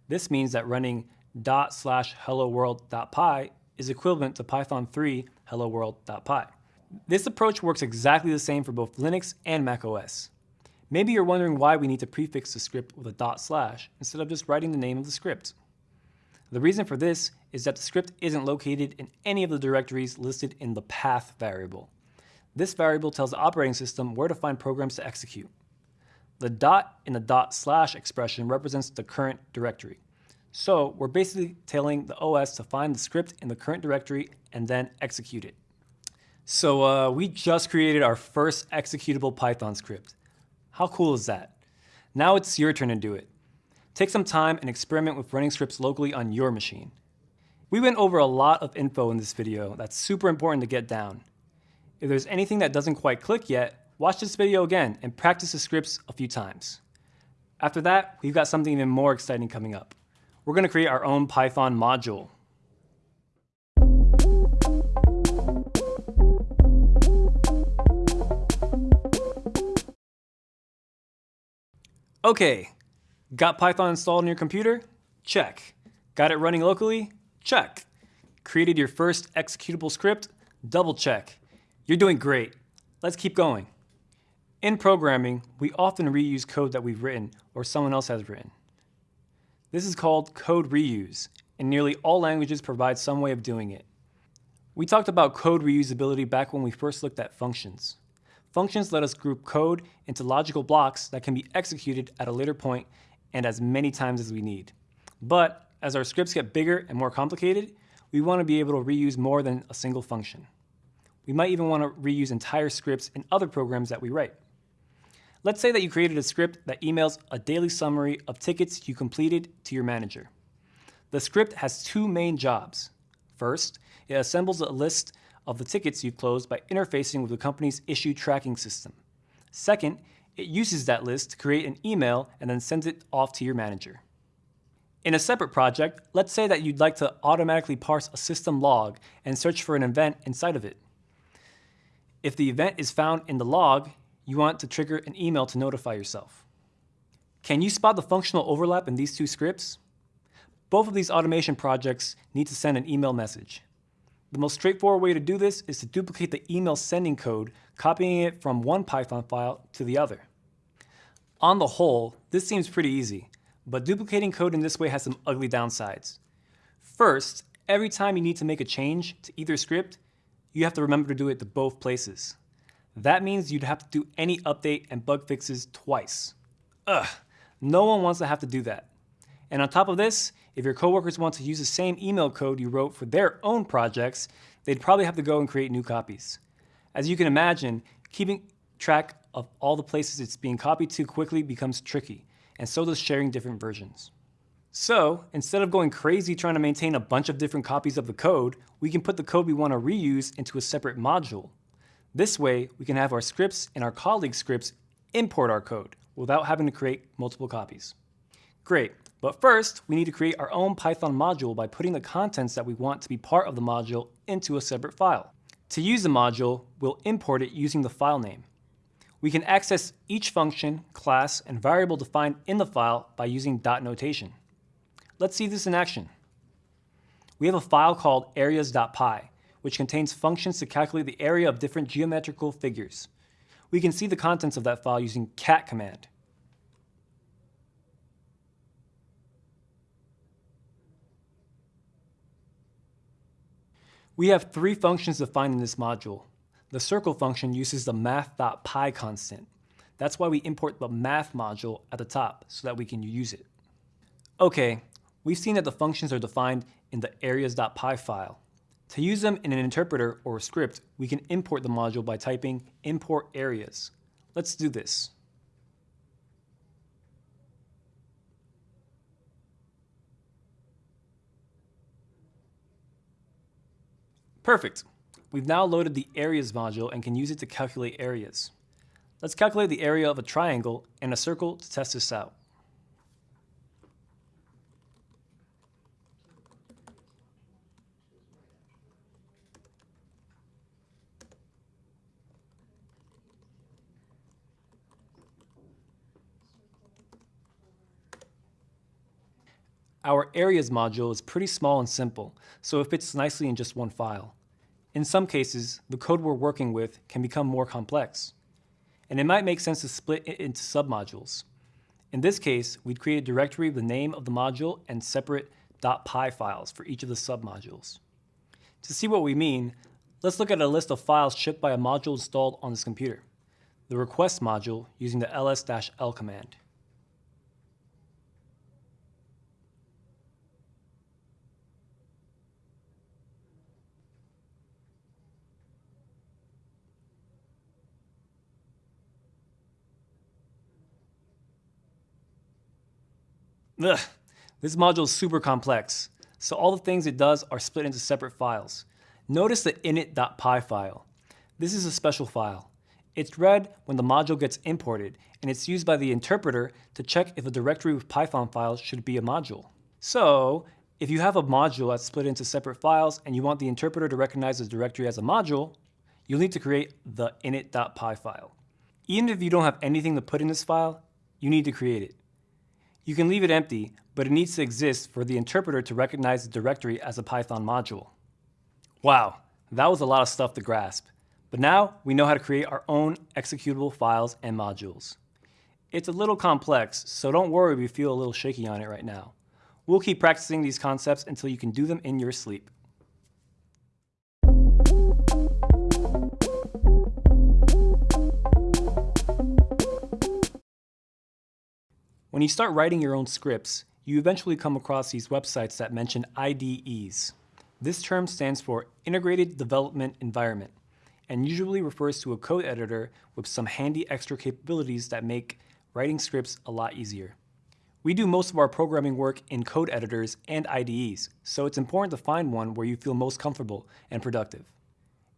This means that running dot slash hello world.py is equivalent to Python 3 hello world.py. This approach works exactly the same for both Linux and macOS. Maybe you're wondering why we need to prefix the script with a dot slash instead of just writing the name of the script. The reason for this is that the script isn't located in any of the directories listed in the path variable. This variable tells the operating system where to find programs to execute. The dot in the dot slash expression represents the current directory. So we're basically telling the OS to find the script in the current directory and then execute it. So uh, we just created our first executable Python script. How cool is that? Now it's your turn to do it. Take some time and experiment with running scripts locally on your machine. We went over a lot of info in this video that's super important to get down. If there's anything that doesn't quite click yet, watch this video again and practice the scripts a few times. After that, we've got something even more exciting coming up. We're going to create our own Python module. Okay, got Python installed on your computer? Check. Got it running locally? Check. Created your first executable script? Double check. You're doing great. Let's keep going. In programming, we often reuse code that we've written or someone else has written. This is called code reuse, and nearly all languages provide some way of doing it. We talked about code reusability back when we first looked at functions. Functions let us group code into logical blocks that can be executed at a later point and as many times as we need. But as our scripts get bigger and more complicated, we want to be able to reuse more than a single function. We might even want to reuse entire scripts in other programs that we write. Let's say that you created a script that emails a daily summary of tickets you completed to your manager. The script has two main jobs. First, it assembles a list of the tickets you've closed by interfacing with the company's issue tracking system. Second, it uses that list to create an email and then sends it off to your manager. In a separate project, let's say that you'd like to automatically parse a system log and search for an event inside of it. If the event is found in the log, you want to trigger an email to notify yourself. Can you spot the functional overlap in these two scripts? Both of these automation projects need to send an email message. The most straightforward way to do this is to duplicate the email sending code, copying it from one Python file to the other. On the whole, this seems pretty easy, but duplicating code in this way has some ugly downsides. First, every time you need to make a change to either script, you have to remember to do it to both places. That means you'd have to do any update and bug fixes twice. Ugh, no one wants to have to do that. And on top of this, if your coworkers want to use the same email code you wrote for their own projects, they'd probably have to go and create new copies. As you can imagine, keeping track of all the places it's being copied to quickly becomes tricky, and so does sharing different versions. So, instead of going crazy trying to maintain a bunch of different copies of the code, we can put the code we want to reuse into a separate module. This way, we can have our scripts and our colleagues' scripts import our code without having to create multiple copies. Great, but first, we need to create our own Python module by putting the contents that we want to be part of the module into a separate file. To use the module, we'll import it using the file name. We can access each function, class, and variable defined in the file by using dot notation. Let's see this in action. We have a file called areas.py, which contains functions to calculate the area of different geometrical figures. We can see the contents of that file using cat command. We have three functions defined in this module. The circle function uses the math.pi constant. That's why we import the math module at the top so that we can use it. Okay, we've seen that the functions are defined in the areas.py file. To use them in an interpreter or a script, we can import the module by typing import areas. Let's do this. Perfect. We've now loaded the areas module and can use it to calculate areas. Let's calculate the area of a triangle and a circle to test this out. Our areas module is pretty small and simple, so it fits nicely in just one file. In some cases, the code we're working with can become more complex. and it might make sense to split it into submodules. In this case, we'd create a directory with the name of the module and separate .py files for each of the submodules. To see what we mean, let's look at a list of files shipped by a module installed on this computer. The request module using the ls-l command. Ugh, this module is super complex, so all the things it does are split into separate files. Notice the init.py file. This is a special file. It's read when the module gets imported, and it's used by the interpreter to check if a directory with Python files should be a module. So, if you have a module that's split into separate files and you want the interpreter to recognize the directory as a module, you'll need to create the init.py file. Even if you don't have anything to put in this file, you need to create it. You can leave it empty, but it needs to exist for the interpreter to recognize the directory as a Python module. Wow, that was a lot of stuff to grasp. But now we know how to create our own executable files and modules. It's a little complex, so don't worry if you feel a little shaky on it right now. We'll keep practicing these concepts until you can do them in your sleep. When you start writing your own scripts, you eventually come across these websites that mention IDEs. This term stands for Integrated Development Environment and usually refers to a code editor with some handy extra capabilities that make writing scripts a lot easier. We do most of our programming work in code editors and IDEs, so it's important to find one where you feel most comfortable and productive.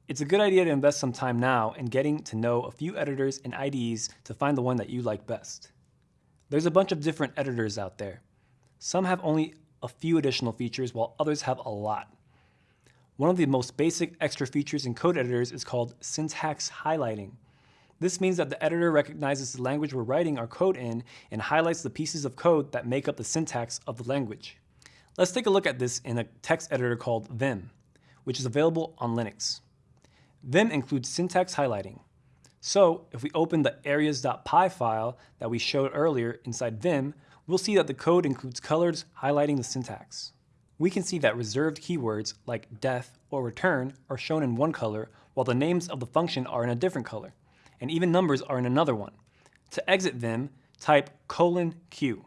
It's a good idea to invest some time now in getting to know a few editors and IDEs to find the one that you like best. There's a bunch of different editors out there. Some have only a few additional features while others have a lot. One of the most basic extra features in code editors is called syntax highlighting. This means that the editor recognizes the language we're writing our code in and highlights the pieces of code that make up the syntax of the language. Let's take a look at this in a text editor called Vim, which is available on Linux. Vim includes syntax highlighting. So if we open the areas.py file that we showed earlier inside Vim, we'll see that the code includes colors highlighting the syntax. We can see that reserved keywords like def or return are shown in one color while the names of the function are in a different color, and even numbers are in another one. To exit Vim, type colon q.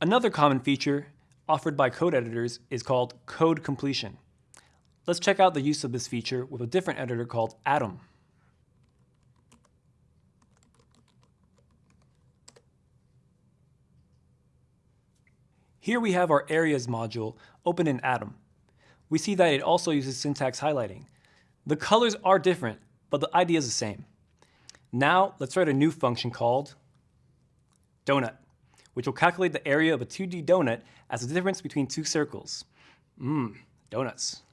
Another common feature offered by code editors is called code completion. Let's check out the use of this feature with a different editor called Atom. Here we have our areas module open in Atom. We see that it also uses syntax highlighting. The colors are different, but the idea is the same. Now let's write a new function called donut, which will calculate the area of a 2D donut as the difference between two circles. Mmm, donuts.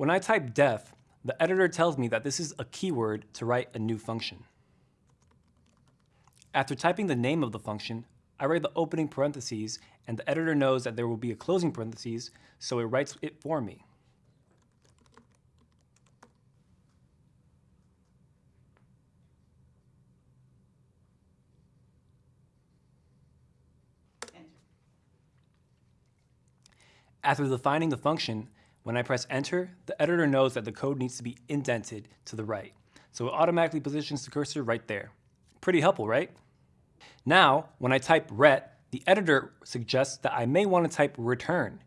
When I type def, the editor tells me that this is a keyword to write a new function. After typing the name of the function, I write the opening parentheses and the editor knows that there will be a closing parentheses, so it writes it for me. After defining the function, when I press enter, the editor knows that the code needs to be indented to the right, so it automatically positions the cursor right there. Pretty helpful, right? Now, when I type ret, the editor suggests that I may want to type return.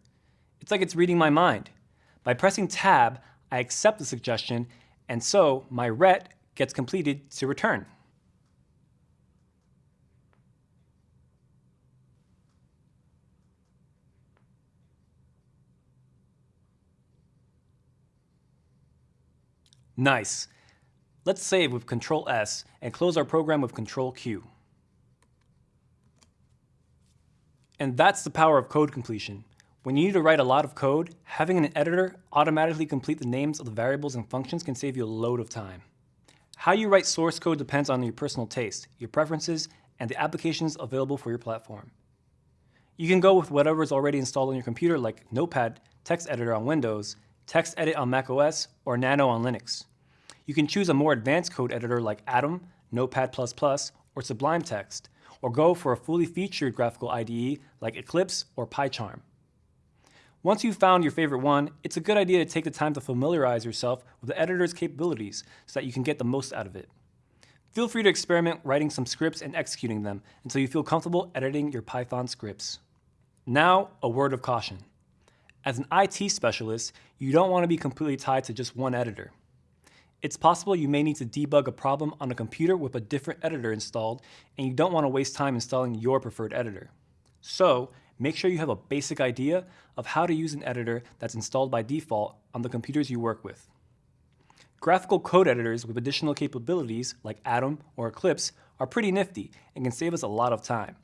It's like it's reading my mind. By pressing tab, I accept the suggestion, and so my ret gets completed to return. Nice. Let's save with Control S and close our program with Control Q. And that's the power of code completion. When you need to write a lot of code, having an editor automatically complete the names of the variables and functions can save you a load of time. How you write source code depends on your personal taste, your preferences, and the applications available for your platform. You can go with whatever is already installed on your computer like Notepad, Text Editor on Windows, TextEdit on macOS, or Nano on Linux. You can choose a more advanced code editor like Atom, Notepad++, or Sublime Text, or go for a fully featured graphical IDE like Eclipse or PyCharm. Once you've found your favorite one, it's a good idea to take the time to familiarize yourself with the editor's capabilities so that you can get the most out of it. Feel free to experiment writing some scripts and executing them until you feel comfortable editing your Python scripts. Now, a word of caution. As an IT specialist, you don't want to be completely tied to just one editor. It's possible you may need to debug a problem on a computer with a different editor installed, and you don't want to waste time installing your preferred editor. So, make sure you have a basic idea of how to use an editor that's installed by default on the computers you work with. Graphical code editors with additional capabilities like Atom or Eclipse are pretty nifty and can save us a lot of time.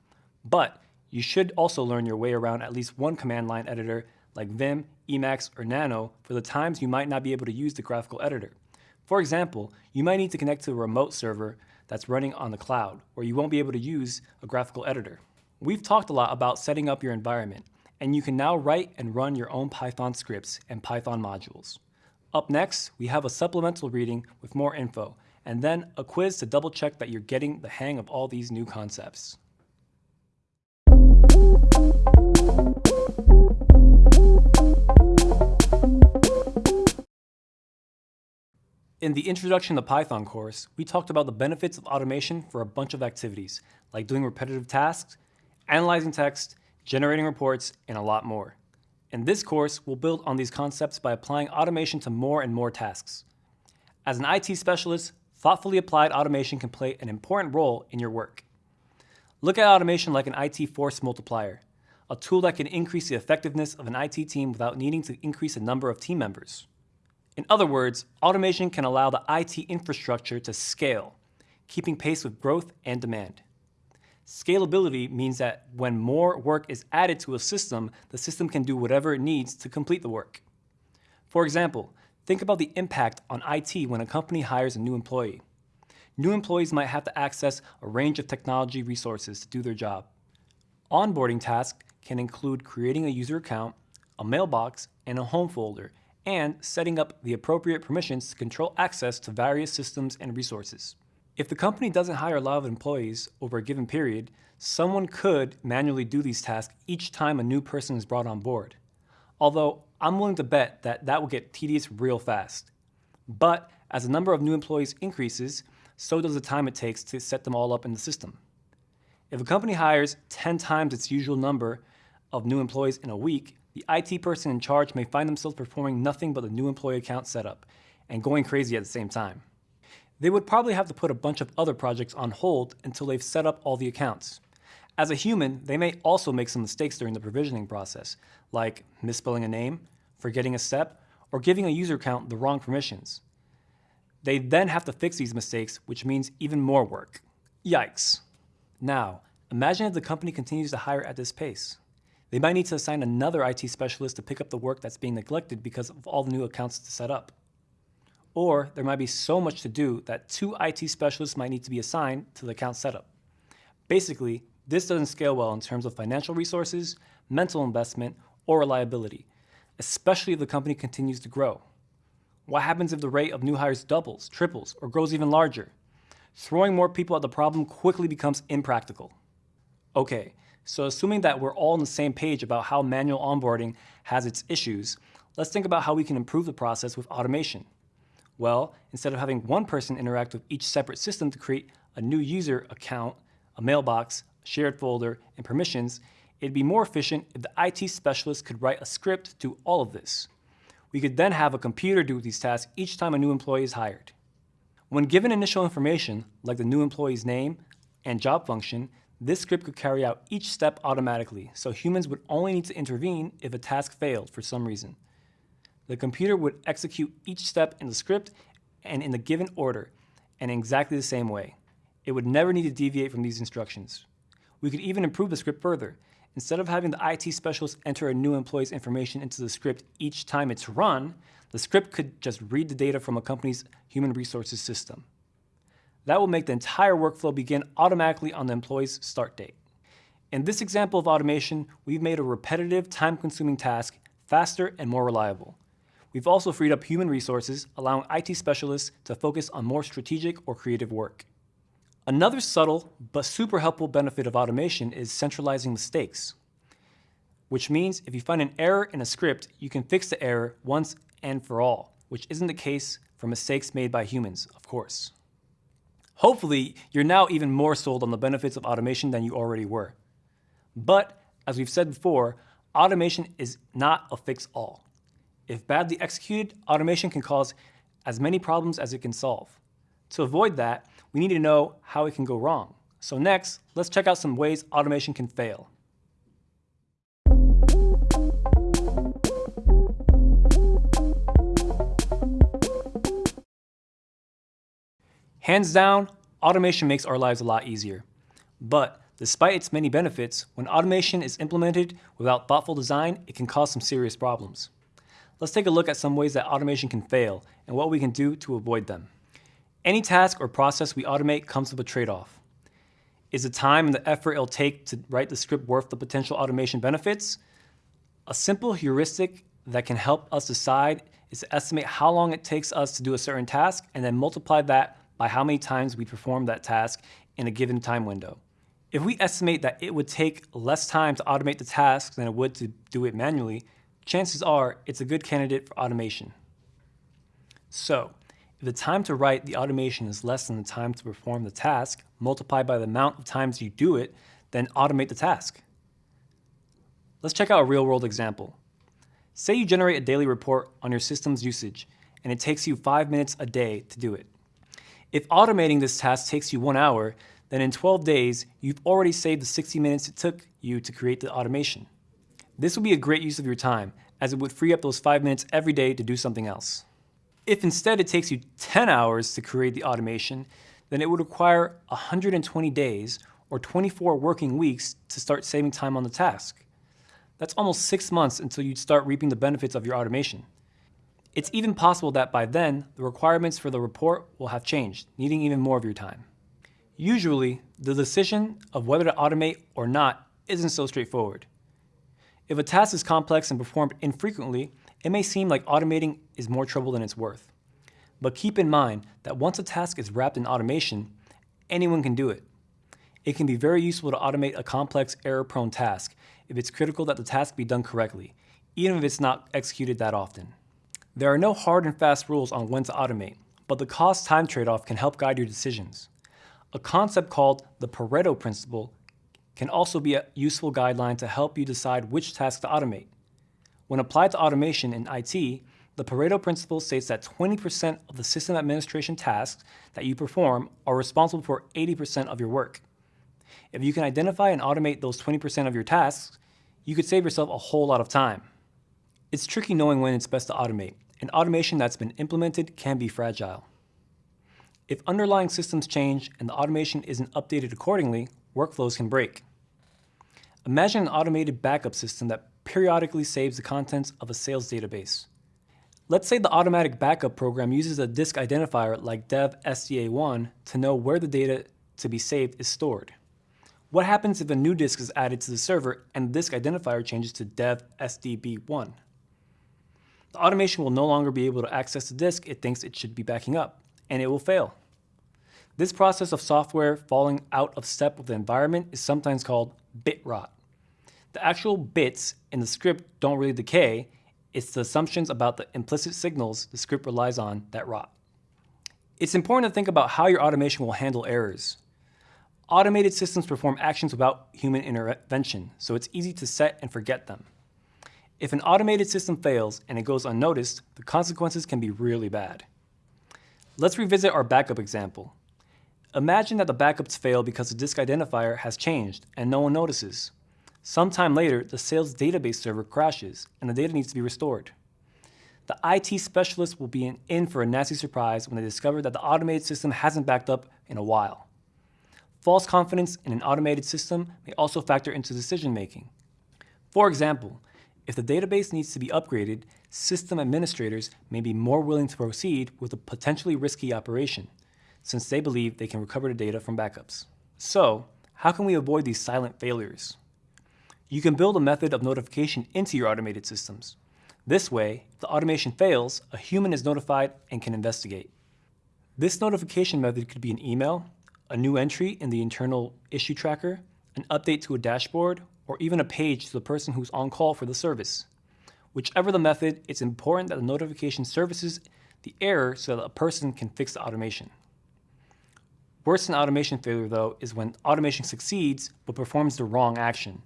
But you should also learn your way around at least one command line editor like Vim, Emacs, or Nano for the times you might not be able to use the graphical editor. For example, you might need to connect to a remote server that's running on the cloud, where you won't be able to use a graphical editor. We've talked a lot about setting up your environment, and you can now write and run your own Python scripts and Python modules. Up next, we have a supplemental reading with more info, and then a quiz to double check that you're getting the hang of all these new concepts. In the Introduction to Python course, we talked about the benefits of automation for a bunch of activities, like doing repetitive tasks, analyzing text, generating reports, and a lot more. In this course, we'll build on these concepts by applying automation to more and more tasks. As an IT specialist, thoughtfully applied automation can play an important role in your work. Look at automation like an IT force multiplier, a tool that can increase the effectiveness of an IT team without needing to increase the number of team members. In other words, automation can allow the IT infrastructure to scale, keeping pace with growth and demand. Scalability means that when more work is added to a system, the system can do whatever it needs to complete the work. For example, think about the impact on IT when a company hires a new employee. New employees might have to access a range of technology resources to do their job. Onboarding tasks can include creating a user account, a mailbox, and a home folder, and setting up the appropriate permissions to control access to various systems and resources. If the company doesn't hire a lot of employees over a given period, someone could manually do these tasks each time a new person is brought on board. Although I'm willing to bet that that will get tedious real fast. But as the number of new employees increases, so does the time it takes to set them all up in the system. If a company hires 10 times its usual number of new employees in a week, the IT person in charge may find themselves performing nothing but the new employee account setup and going crazy at the same time. They would probably have to put a bunch of other projects on hold until they've set up all the accounts. As a human, they may also make some mistakes during the provisioning process, like misspelling a name, forgetting a step, or giving a user account the wrong permissions. They then have to fix these mistakes, which means even more work. Yikes. Now, imagine if the company continues to hire at this pace. They might need to assign another IT specialist to pick up the work that's being neglected because of all the new accounts to set up. Or there might be so much to do that two IT specialists might need to be assigned to the account setup. Basically, this doesn't scale well in terms of financial resources, mental investment, or reliability, especially if the company continues to grow. What happens if the rate of new hires doubles, triples, or grows even larger? Throwing more people at the problem quickly becomes impractical. Okay, so assuming that we're all on the same page about how manual onboarding has its issues, let's think about how we can improve the process with automation. Well, instead of having one person interact with each separate system to create a new user account, a mailbox, a shared folder, and permissions, it'd be more efficient if the IT specialist could write a script to do all of this. We could then have a computer do these tasks each time a new employee is hired. When given initial information, like the new employee's name and job function, this script could carry out each step automatically, so humans would only need to intervene if a task failed for some reason. The computer would execute each step in the script and in the given order, and in exactly the same way. It would never need to deviate from these instructions. We could even improve the script further. Instead of having the IT specialist enter a new employee's information into the script each time it's run, the script could just read the data from a company's human resources system. That will make the entire workflow begin automatically on the employee's start date. In this example of automation, we've made a repetitive, time-consuming task faster and more reliable. We've also freed up human resources, allowing IT specialists to focus on more strategic or creative work. Another subtle but super helpful benefit of automation is centralizing mistakes, which means if you find an error in a script, you can fix the error once and for all, which isn't the case for mistakes made by humans, of course. Hopefully, you're now even more sold on the benefits of automation than you already were. But, as we've said before, automation is not a fix-all. If badly executed, automation can cause as many problems as it can solve. To avoid that, we need to know how it can go wrong. So next, let's check out some ways automation can fail. Hands down, automation makes our lives a lot easier. But despite its many benefits, when automation is implemented without thoughtful design, it can cause some serious problems. Let's take a look at some ways that automation can fail and what we can do to avoid them. Any task or process we automate comes with a trade-off. Is the time and the effort it'll take to write the script worth the potential automation benefits? A simple heuristic that can help us decide is to estimate how long it takes us to do a certain task and then multiply that by how many times we perform that task in a given time window. If we estimate that it would take less time to automate the task than it would to do it manually, chances are it's a good candidate for automation. So, if the time to write the automation is less than the time to perform the task, multiplied by the amount of times you do it, then automate the task. Let's check out a real-world example. Say you generate a daily report on your system's usage, and it takes you five minutes a day to do it. If automating this task takes you one hour, then in 12 days, you've already saved the 60 minutes it took you to create the automation. This would be a great use of your time, as it would free up those five minutes every day to do something else. If instead it takes you 10 hours to create the automation, then it would require 120 days or 24 working weeks to start saving time on the task. That's almost six months until you'd start reaping the benefits of your automation. It's even possible that by then, the requirements for the report will have changed, needing even more of your time. Usually, the decision of whether to automate or not isn't so straightforward. If a task is complex and performed infrequently, it may seem like automating is more trouble than it's worth. But keep in mind that once a task is wrapped in automation, anyone can do it. It can be very useful to automate a complex error-prone task if it's critical that the task be done correctly, even if it's not executed that often. There are no hard and fast rules on when to automate, but the cost-time trade-off can help guide your decisions. A concept called the Pareto principle can also be a useful guideline to help you decide which tasks to automate. When applied to automation in IT, the Pareto principle states that 20% of the system administration tasks that you perform are responsible for 80% of your work. If you can identify and automate those 20% of your tasks, you could save yourself a whole lot of time. It's tricky knowing when it's best to automate, and automation that's been implemented can be fragile. If underlying systems change and the automation isn't updated accordingly, workflows can break. Imagine an automated backup system that periodically saves the contents of a sales database. Let's say the automatic backup program uses a disk identifier like dev SDA1 to know where the data to be saved is stored. What happens if a new disk is added to the server and the disk identifier changes to dev SDB1? The automation will no longer be able to access the disk it thinks it should be backing up, and it will fail. This process of software falling out of step with the environment is sometimes called bit rot. The actual bits in the script don't really decay, it's the assumptions about the implicit signals the script relies on that rot. It's important to think about how your automation will handle errors. Automated systems perform actions without human intervention, so it's easy to set and forget them. If an automated system fails and it goes unnoticed, the consequences can be really bad. Let's revisit our backup example. Imagine that the backups fail because the disk identifier has changed and no one notices. Sometime later, the sales database server crashes and the data needs to be restored. The IT specialist will be in for a nasty surprise when they discover that the automated system hasn't backed up in a while. False confidence in an automated system may also factor into decision making. For example, if the database needs to be upgraded, system administrators may be more willing to proceed with a potentially risky operation, since they believe they can recover the data from backups. So, how can we avoid these silent failures? You can build a method of notification into your automated systems. This way, if the automation fails, a human is notified and can investigate. This notification method could be an email, a new entry in the internal issue tracker, an update to a dashboard, or even a page to the person who's on call for the service. Whichever the method, it's important that the notification services the error so that a person can fix the automation. Worse than automation failure, though, is when automation succeeds but performs the wrong action.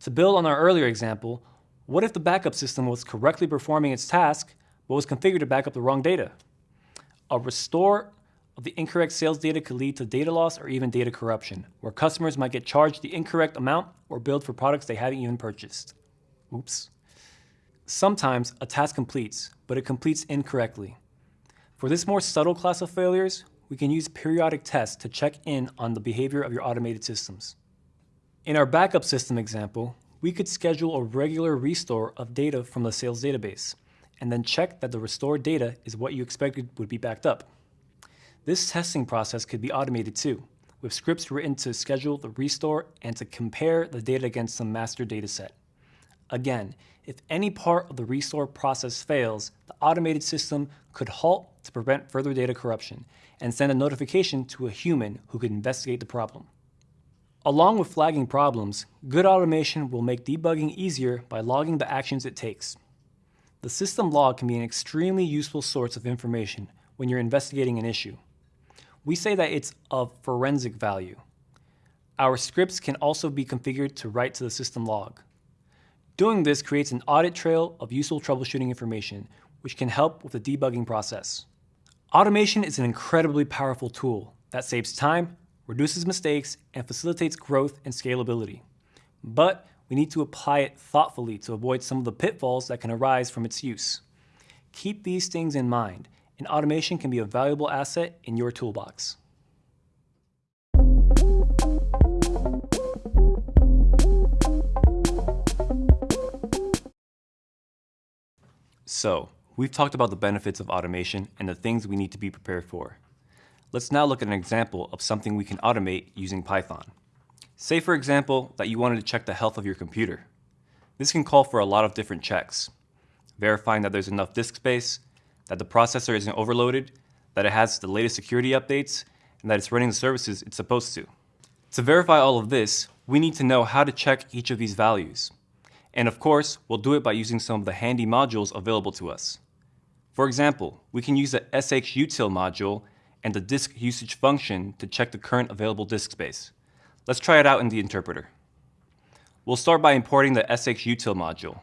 To build on our earlier example, what if the backup system was correctly performing its task but was configured to back up the wrong data? A restore the incorrect sales data could lead to data loss or even data corruption, where customers might get charged the incorrect amount or billed for products they haven't even purchased. Oops. Sometimes a task completes, but it completes incorrectly. For this more subtle class of failures, we can use periodic tests to check in on the behavior of your automated systems. In our backup system example, we could schedule a regular restore of data from the sales database, and then check that the restored data is what you expected would be backed up. This testing process could be automated too, with scripts written to schedule the restore and to compare the data against some master dataset. Again, if any part of the restore process fails, the automated system could halt to prevent further data corruption and send a notification to a human who could investigate the problem. Along with flagging problems, good automation will make debugging easier by logging the actions it takes. The system log can be an extremely useful source of information when you're investigating an issue we say that it's of forensic value. Our scripts can also be configured to write to the system log. Doing this creates an audit trail of useful troubleshooting information, which can help with the debugging process. Automation is an incredibly powerful tool that saves time, reduces mistakes, and facilitates growth and scalability. But we need to apply it thoughtfully to avoid some of the pitfalls that can arise from its use. Keep these things in mind and automation can be a valuable asset in your toolbox. So, we've talked about the benefits of automation and the things we need to be prepared for. Let's now look at an example of something we can automate using Python. Say, for example, that you wanted to check the health of your computer. This can call for a lot of different checks, verifying that there's enough disk space, that the processor isn't overloaded, that it has the latest security updates, and that it's running the services it's supposed to. To verify all of this, we need to know how to check each of these values. And of course, we'll do it by using some of the handy modules available to us. For example, we can use the shutil module and the disk usage function to check the current available disk space. Let's try it out in the interpreter. We'll start by importing the shutil module.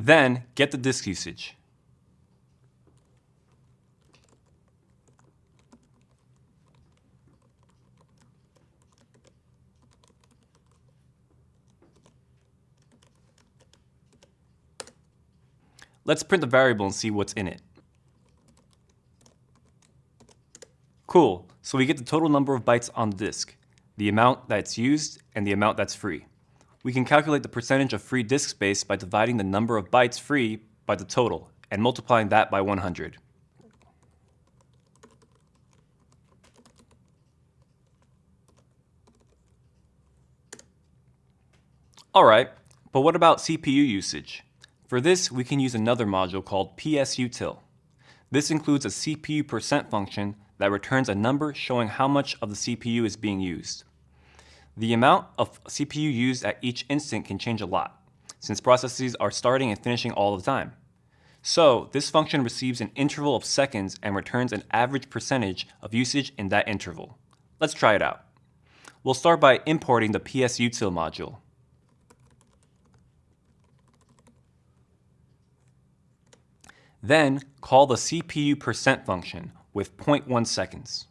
Then get the disk usage. Let's print the variable and see what's in it. Cool, so we get the total number of bytes on the disk, the amount that's used, and the amount that's free we can calculate the percentage of free disk space by dividing the number of bytes free by the total and multiplying that by 100. Alright, but what about CPU usage? For this, we can use another module called psutil. This includes a CPU percent function that returns a number showing how much of the CPU is being used. The amount of CPU used at each instant can change a lot, since processes are starting and finishing all the time. So this function receives an interval of seconds and returns an average percentage of usage in that interval. Let's try it out. We'll start by importing the psutil module. Then call the CPU percent function with 0.1 seconds.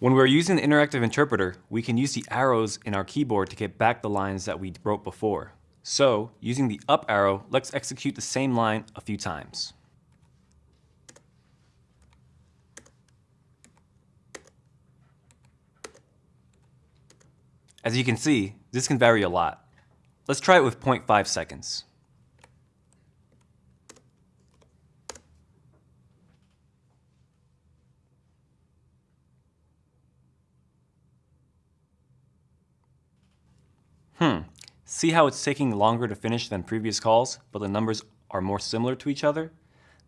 When we're using the interactive interpreter, we can use the arrows in our keyboard to get back the lines that we wrote before. So, using the up arrow, let's execute the same line a few times. As you can see, this can vary a lot. Let's try it with 0.5 seconds. Hmm, see how it's taking longer to finish than previous calls, but the numbers are more similar to each other?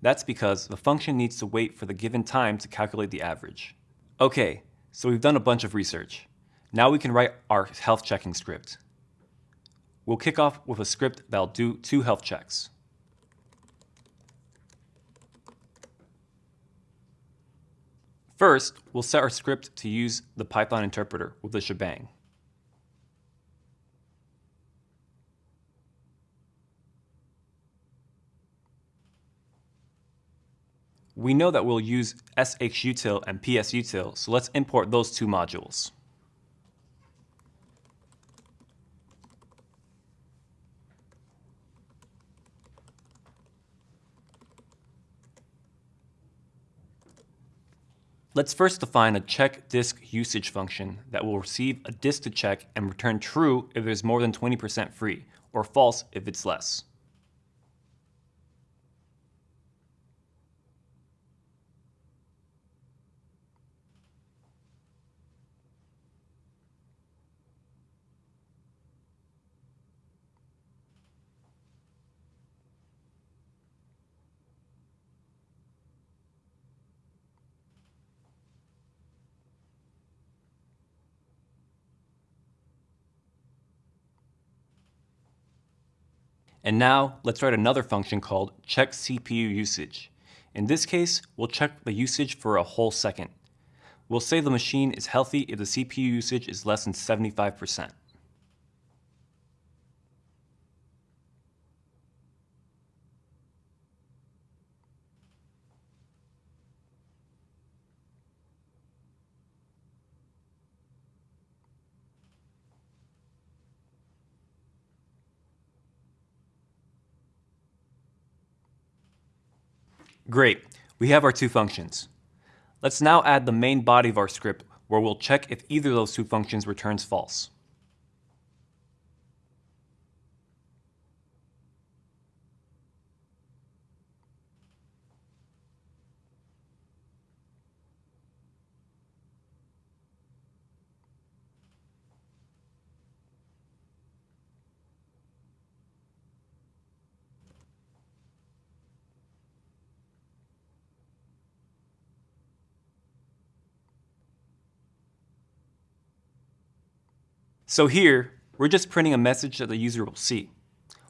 That's because the function needs to wait for the given time to calculate the average. Okay, so we've done a bunch of research. Now we can write our health checking script. We'll kick off with a script that'll do two health checks. First, we'll set our script to use the Python interpreter with the shebang. We know that we'll use shutil and psutil, so let's import those two modules. Let's first define a check disk usage function that will receive a disk to check and return true if there's more than 20% free, or false if it's less. And now let's write another function called check CPU usage. In this case, we'll check the usage for a whole second. We'll say the machine is healthy if the CPU usage is less than 75%. Great, we have our two functions. Let's now add the main body of our script where we'll check if either of those two functions returns false. So here, we're just printing a message that the user will see.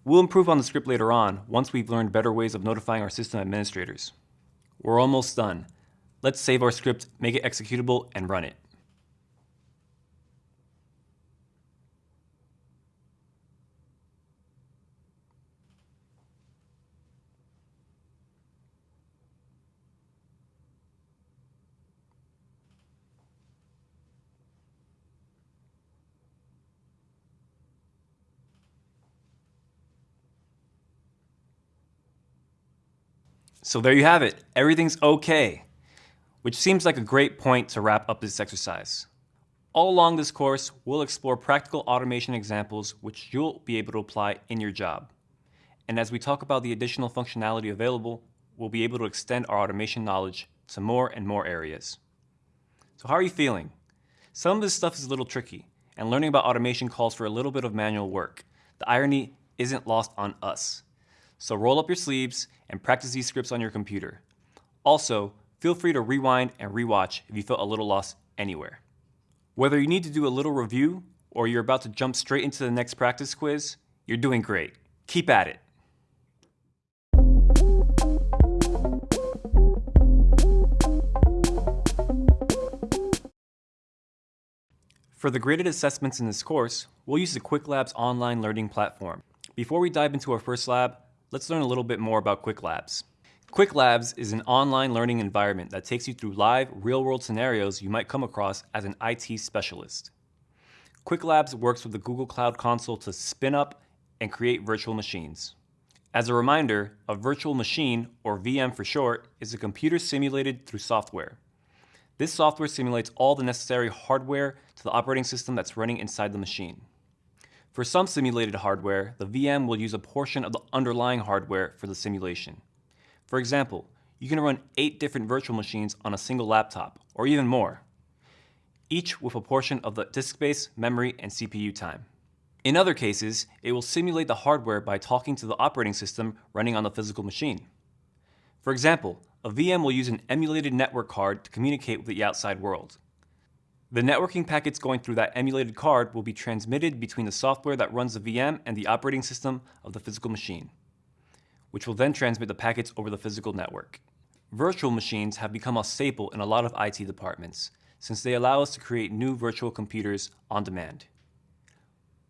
We'll improve on the script later on once we've learned better ways of notifying our system administrators. We're almost done. Let's save our script, make it executable, and run it. So there you have it. Everything's okay. Which seems like a great point to wrap up this exercise. All along this course, we'll explore practical automation examples which you'll be able to apply in your job. And as we talk about the additional functionality available, we'll be able to extend our automation knowledge to more and more areas. So how are you feeling? Some of this stuff is a little tricky, and learning about automation calls for a little bit of manual work. The irony isn't lost on us. So roll up your sleeves and practice these scripts on your computer. Also, feel free to rewind and rewatch if you felt a little lost anywhere. Whether you need to do a little review or you're about to jump straight into the next practice quiz, you're doing great. Keep at it. For the graded assessments in this course, we'll use the Qwiklabs online learning platform. Before we dive into our first lab, let's learn a little bit more about Qwiklabs. Qwiklabs is an online learning environment that takes you through live, real-world scenarios you might come across as an IT specialist. Qwiklabs works with the Google Cloud Console to spin up and create virtual machines. As a reminder, a virtual machine, or VM for short, is a computer simulated through software. This software simulates all the necessary hardware to the operating system that's running inside the machine. For some simulated hardware, the VM will use a portion of the underlying hardware for the simulation. For example, you can run eight different virtual machines on a single laptop, or even more, each with a portion of the disk space, memory, and CPU time. In other cases, it will simulate the hardware by talking to the operating system running on the physical machine. For example, a VM will use an emulated network card to communicate with the outside world. The networking packets going through that emulated card will be transmitted between the software that runs the VM and the operating system of the physical machine, which will then transmit the packets over the physical network. Virtual machines have become a staple in a lot of IT departments, since they allow us to create new virtual computers on demand.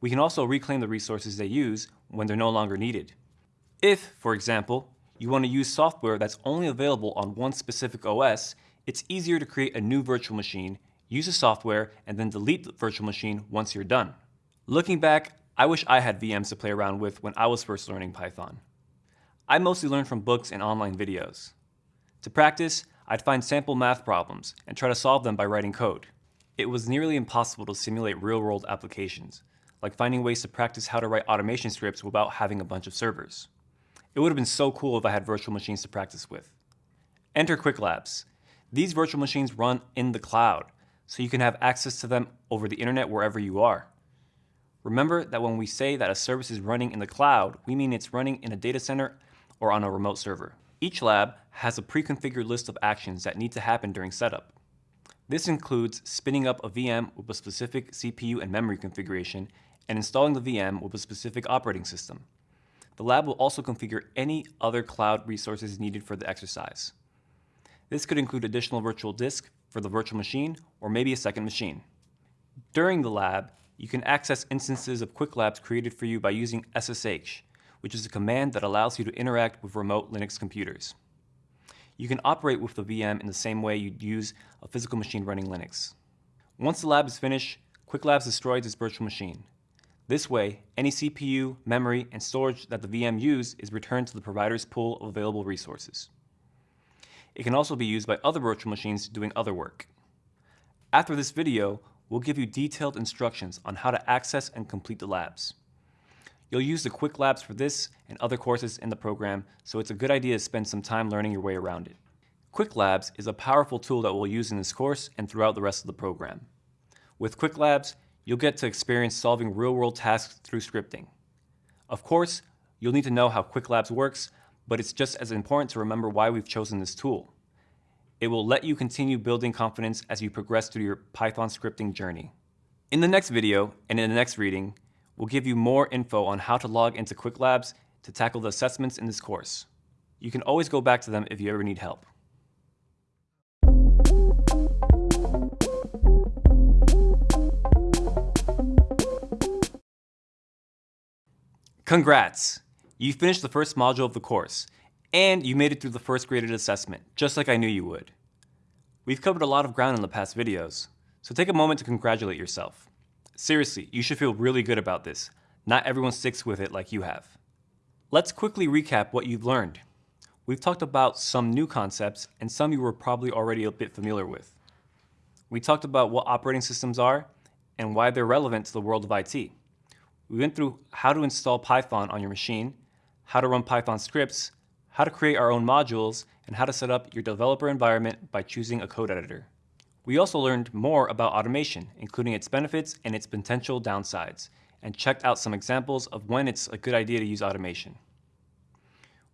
We can also reclaim the resources they use when they're no longer needed. If, for example, you want to use software that's only available on one specific OS, it's easier to create a new virtual machine, use the software, and then delete the virtual machine once you're done. Looking back, I wish I had VMs to play around with when I was first learning Python. I mostly learned from books and online videos. To practice, I'd find sample math problems and try to solve them by writing code. It was nearly impossible to simulate real-world applications, like finding ways to practice how to write automation scripts without having a bunch of servers. It would have been so cool if I had virtual machines to practice with. Enter Qwiklabs. These virtual machines run in the cloud, so you can have access to them over the internet wherever you are. Remember that when we say that a service is running in the cloud, we mean it's running in a data center or on a remote server. Each lab has a pre-configured list of actions that need to happen during setup. This includes spinning up a VM with a specific CPU and memory configuration and installing the VM with a specific operating system. The lab will also configure any other cloud resources needed for the exercise. This could include additional virtual disk for the virtual machine or maybe a second machine. During the lab, you can access instances of Qwiklabs created for you by using SSH, which is a command that allows you to interact with remote Linux computers. You can operate with the VM in the same way you'd use a physical machine running Linux. Once the lab is finished, Qwiklabs destroys its virtual machine. This way, any CPU, memory, and storage that the VM used is returned to the provider's pool of available resources. It can also be used by other virtual machines doing other work. After this video, we'll give you detailed instructions on how to access and complete the labs. You'll use the Qwiklabs for this and other courses in the program, so it's a good idea to spend some time learning your way around it. Qwiklabs is a powerful tool that we'll use in this course and throughout the rest of the program. With Qwiklabs, you'll get to experience solving real-world tasks through scripting. Of course, you'll need to know how Qwiklabs works, but it's just as important to remember why we've chosen this tool. It will let you continue building confidence as you progress through your Python scripting journey. In the next video and in the next reading, we'll give you more info on how to log into Qwiklabs to tackle the assessments in this course. You can always go back to them if you ever need help. Congrats! You finished the first module of the course, and you made it through the first graded assessment, just like I knew you would. We've covered a lot of ground in the past videos, so take a moment to congratulate yourself. Seriously, you should feel really good about this. Not everyone sticks with it like you have. Let's quickly recap what you've learned. We've talked about some new concepts and some you were probably already a bit familiar with. We talked about what operating systems are and why they're relevant to the world of IT. We went through how to install Python on your machine, how to run Python scripts, how to create our own modules, and how to set up your developer environment by choosing a code editor. We also learned more about automation, including its benefits and its potential downsides, and checked out some examples of when it's a good idea to use automation.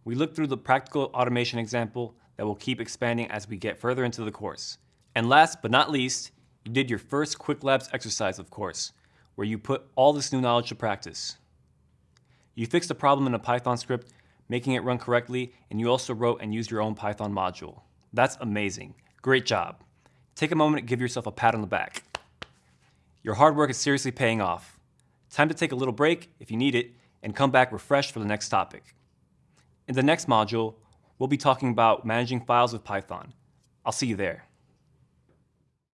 We looked through the practical automation example that will keep expanding as we get further into the course. And last but not least, you did your first Qwiklabs exercise, of course, where you put all this new knowledge to practice. You fixed a problem in a Python script, making it run correctly, and you also wrote and used your own Python module. That's amazing. Great job. Take a moment and give yourself a pat on the back. Your hard work is seriously paying off. Time to take a little break if you need it and come back refreshed for the next topic. In the next module, we'll be talking about managing files with Python. I'll see you there.